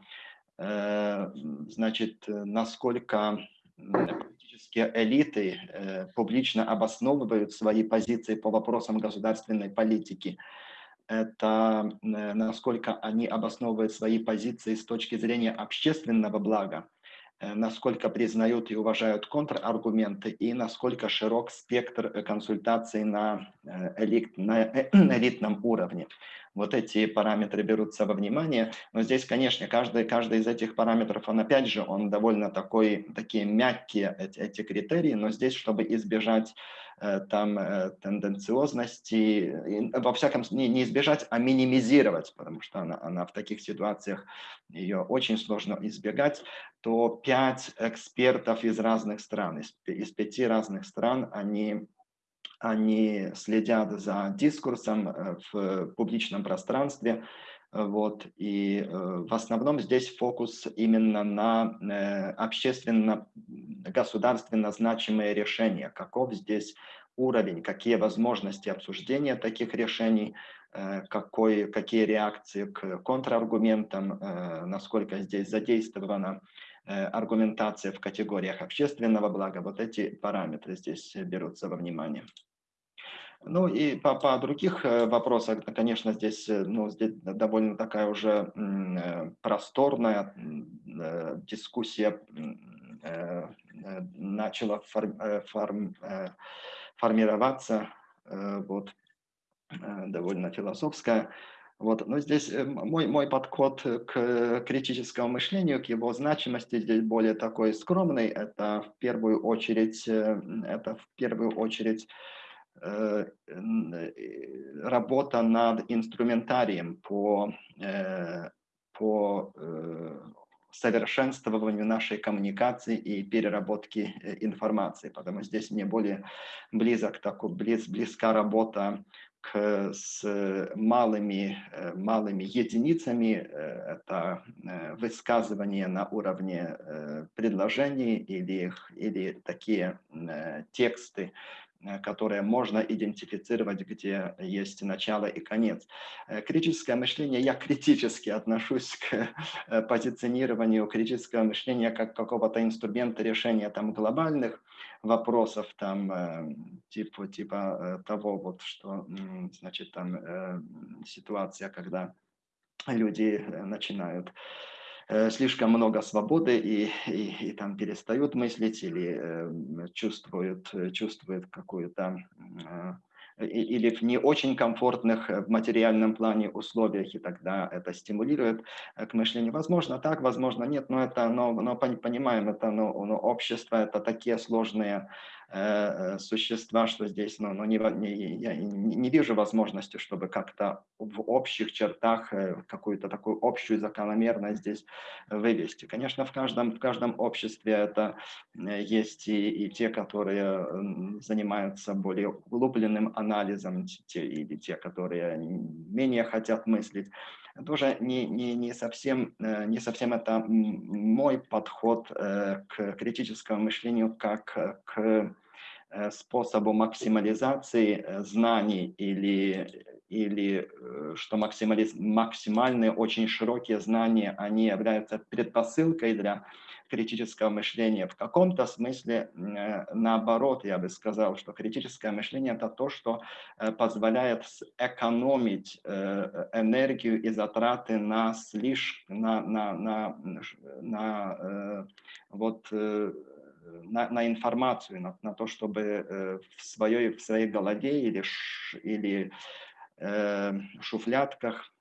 [SPEAKER 5] э, значит, э, насколько политические элиты э, публично обосновывают свои позиции по вопросам государственной политики. Это э, насколько они обосновывают свои позиции с точки зрения общественного блага. Насколько признают и уважают контраргументы и насколько широк спектр консультаций на, элит, <clears throat> на элитном уровне. Вот эти параметры берутся во внимание, но здесь, конечно, каждый, каждый из этих параметров, он опять же, он довольно такой, такие мягкие эти, эти критерии, но здесь, чтобы избежать Э, там э, тенденциозности, во всяком случае, не избежать, а минимизировать, потому что она, она в таких ситуациях, ее очень сложно избегать, то пять экспертов из разных стран, из, из пяти разных стран, они они следят за дискурсом э, в публичном пространстве, вот, и э, в основном здесь фокус именно на э, общественно-государственно значимые решения. Каков здесь уровень, какие возможности обсуждения таких решений, э, какой, какие реакции к контраргументам, насколько здесь задействована аргументация в категориях общественного блага. Вот эти параметры здесь берутся во внимание. Ну и по, по других э, вопросах, конечно, здесь, э, ну, здесь довольно такая уже э, просторная дискуссия начала форм, форм, формироваться, вот, довольно философская. Вот. Но здесь мой, мой подход к критическому мышлению, к его значимости здесь более такой скромный. Это в первую очередь, это в первую очередь работа над инструментарием по, э, по совершенствованию нашей коммуникации и переработки информации, потому что здесь мне более близок, такой, близ, близка работа к, с малыми, малыми единицами, это высказывание на уровне предложений или, или такие тексты, Э, которые можно идентифицировать, где есть начало и конец. Э, критическое мышление, я критически отношусь к э, позиционированию критического мышления как какого-то инструмента решения там глобальных вопросов, там типа, типа того, вот что, значит, там ситуация, когда люди начинают Э, слишком много свободы и, и, и там перестают мыслить или э, чувствуют, чувствуют какую-то э, или в не очень комфортных в материальном плане условиях, и тогда это стимулирует к мышлению. Возможно так, возможно нет, но это, но, но понимаем, это но, но общество, это такие сложные Э, э, существа, что здесь ну, ну, не, не, я не вижу возможности, чтобы как-то в общих чертах э, какую-то такую общую закономерность здесь вывести. Конечно, в каждом, в каждом обществе это есть и, и те, которые занимаются более углубленным анализом, те, или те, которые менее хотят мыслить тоже не, не, не, совсем, не совсем это мой подход к критическому мышлению как к Э, способу максимализации э, знаний или, или э, что максимализ, максимальные, очень широкие знания, они являются предпосылкой для критического мышления. В каком-то смысле наоборот, я бы сказал, что критическое мышление – это то, что позволяет экономить энергию и затраты на, слишком, на, на, на, на вот, на, на информацию, на, на то, чтобы э, в, своей, в своей голове или, ш, или э, шуфлятках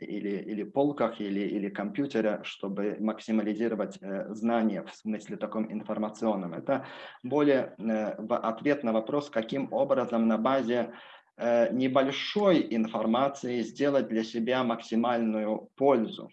[SPEAKER 5] или, или полках, или, или компьютере, чтобы максимализировать э, знания в смысле таком информационном. Это более э, ответ на вопрос, каким образом на базе э, небольшой информации сделать для себя максимальную пользу.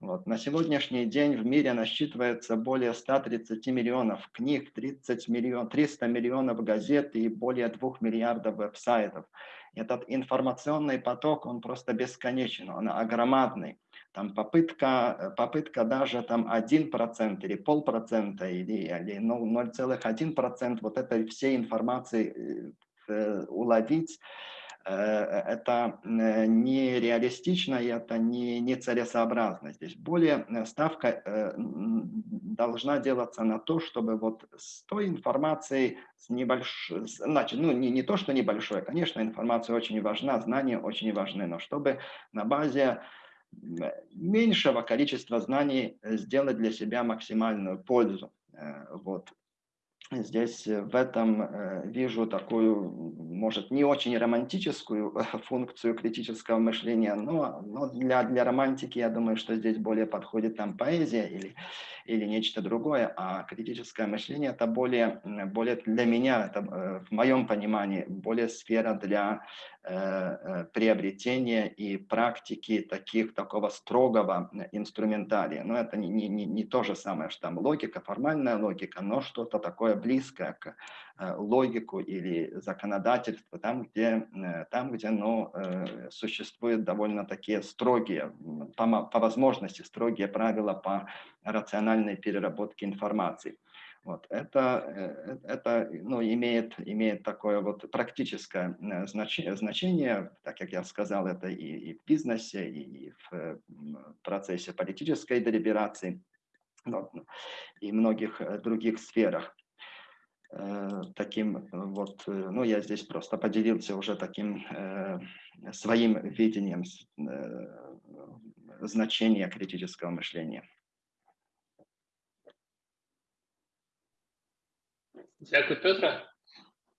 [SPEAKER 5] Вот. На сегодняшний день в мире насчитывается более 130 миллионов книг, 30 миллион, 300 миллионов газет и более 2 миллиардов веб-сайтов. Этот информационный поток, он просто бесконечен, он огромадный. Там попытка, попытка даже там 1% или полпроцента или, или 0,1% вот этой всей информации э, уловить, Э, это э, нереалистично и это не, нецелесообразно. Здесь более э, ставка должна делаться на то, чтобы вот с той информацией, с небольшой, значит, ну не, не то, что небольшое, конечно, информация очень важна, знания очень важны, но чтобы на базе меньшего количества знаний э, сделать для себя максимальную пользу. Э, Вот. Здесь э, в этом э, вижу такую, может, не очень романтическую э, функцию критического мышления, но, но для, для романтики я думаю, что здесь более подходит там поэзия или, или нечто другое, а критическое мышление это более, более для меня, это в моем понимании, более сфера для приобретения и практики таких, такого строгого э, инструментария. Но это не, не, не то же самое, что там логика, формальная логика, но что-то такое близкое к э, логику или законодательству, там, где, э, там, где ну, э, существуют довольно такие строгие, по, по возможности строгие правила по рациональной переработке информации. Вот, это, э, это ну, имеет, имеет такое вот практическое э, значение, так как я сказал, это и, и в бизнесе, и в э, процессе политической делиберации, вот, и многих э, других сферах. Э, Таким э, вот, э, ну я здесь просто поделился уже таким э, своим видением э, значения критического мышления.
[SPEAKER 4] Дякую, Петра.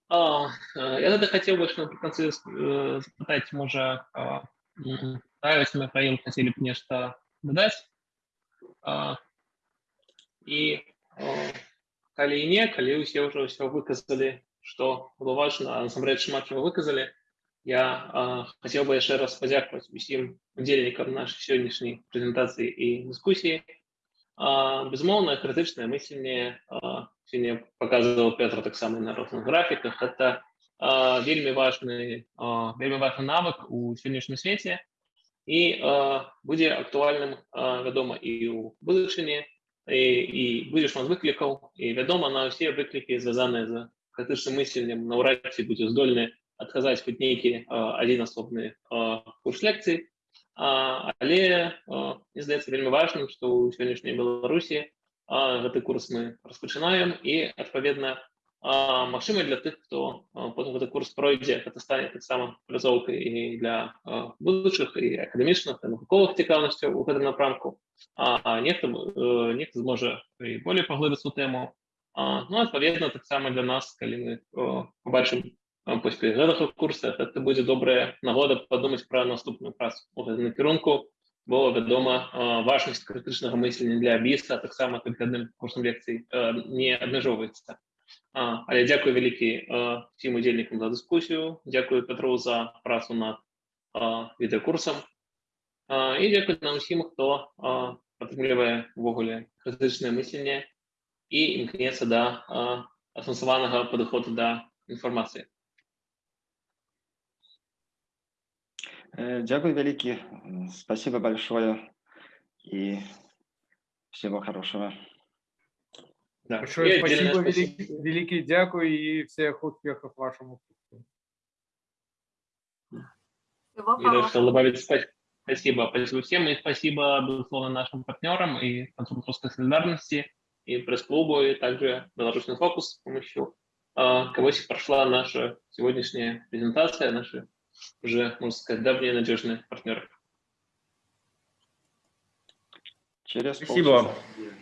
[SPEAKER 4] А, е, я тоді хотів би що наприкінці е, запитати, може, а, м, Таїс, Михаїл, хотіли б нечто додати? А, І о, калі не, калі ўсе ўжо ўсё выказалі, што было важна, а насамрэч шмат чаго выказалі, я а, хацеў бы яшчэ раз падзякаваць усім удзельнікам нашай сённяшняй прэзентацыі і дыскусіі. А, безумоўна, крытычнае мысленне а, сёння паказваў Петр таксама і на розных графіках. Это а, вельмі важны а, вельмі важны навык у сённяшнім свеце і а, будзе актуальным, а, вядома, і ў будучыні, і, і будзе шмат выклікаў, і вядома, на ўсе выклікі звязаныя з крытычным мысленнем наўрад ці будзе здольны адказаць хоць нейкі а, адзін асобны а, курс лекцый. А, але а, мне здаецца вельмі важным, што ў сённяшняй Беларусі а, гэты курс мы распачынаем і адпаведна а, магчыма для тых, хто а, потым гэты курс пройдзе, гэта стане таксама пляцоўкай і для а, будучых і акадэмічных і навуковых цікаўнасцяў у гэтым напрамку. А, а нехта э, нехта зможа і болей паглыбіцца ў тэму. А, ну адпаведна таксама для нас, калі мы о, побачым а, поспех гэтага курса, гэта будзе добрая нагода падумаць пра наступную працу у гэтым накірунку, бо вядома важнасць крытычнага мыслення для біса таксама толькі адным курсам лекцый э, не абмяжоўваецца. Але дзякую вялікі а, всім удзельнікам за дыскусію, дзякую Петру за працу над відэакурсам. І дзякую нам усім, хто а, падтрымлівае увогуле крытычнае мысленне і імкнецца да асэнсаванага падыходу да інфармацыі.
[SPEAKER 5] Дякую великий, спасибо большое и всего хорошего.
[SPEAKER 4] Да.
[SPEAKER 6] Большое спасибо,
[SPEAKER 4] спасибо.
[SPEAKER 6] великий, великий дякую и всех успехов вашему.
[SPEAKER 3] Всего
[SPEAKER 4] И даже хотел добавить спа- спасибо. Спасибо всем и спасибо, безусловно, нашим партнерам и Концу русской солидарности, и пресс-клубу, и также Белорусский фокус, с помощью а, кого прошла наша сегодняшняя презентация, наши уже, можно сказать, давние надежные партнеры.
[SPEAKER 5] Через
[SPEAKER 1] Спасибо.
[SPEAKER 5] полчаса.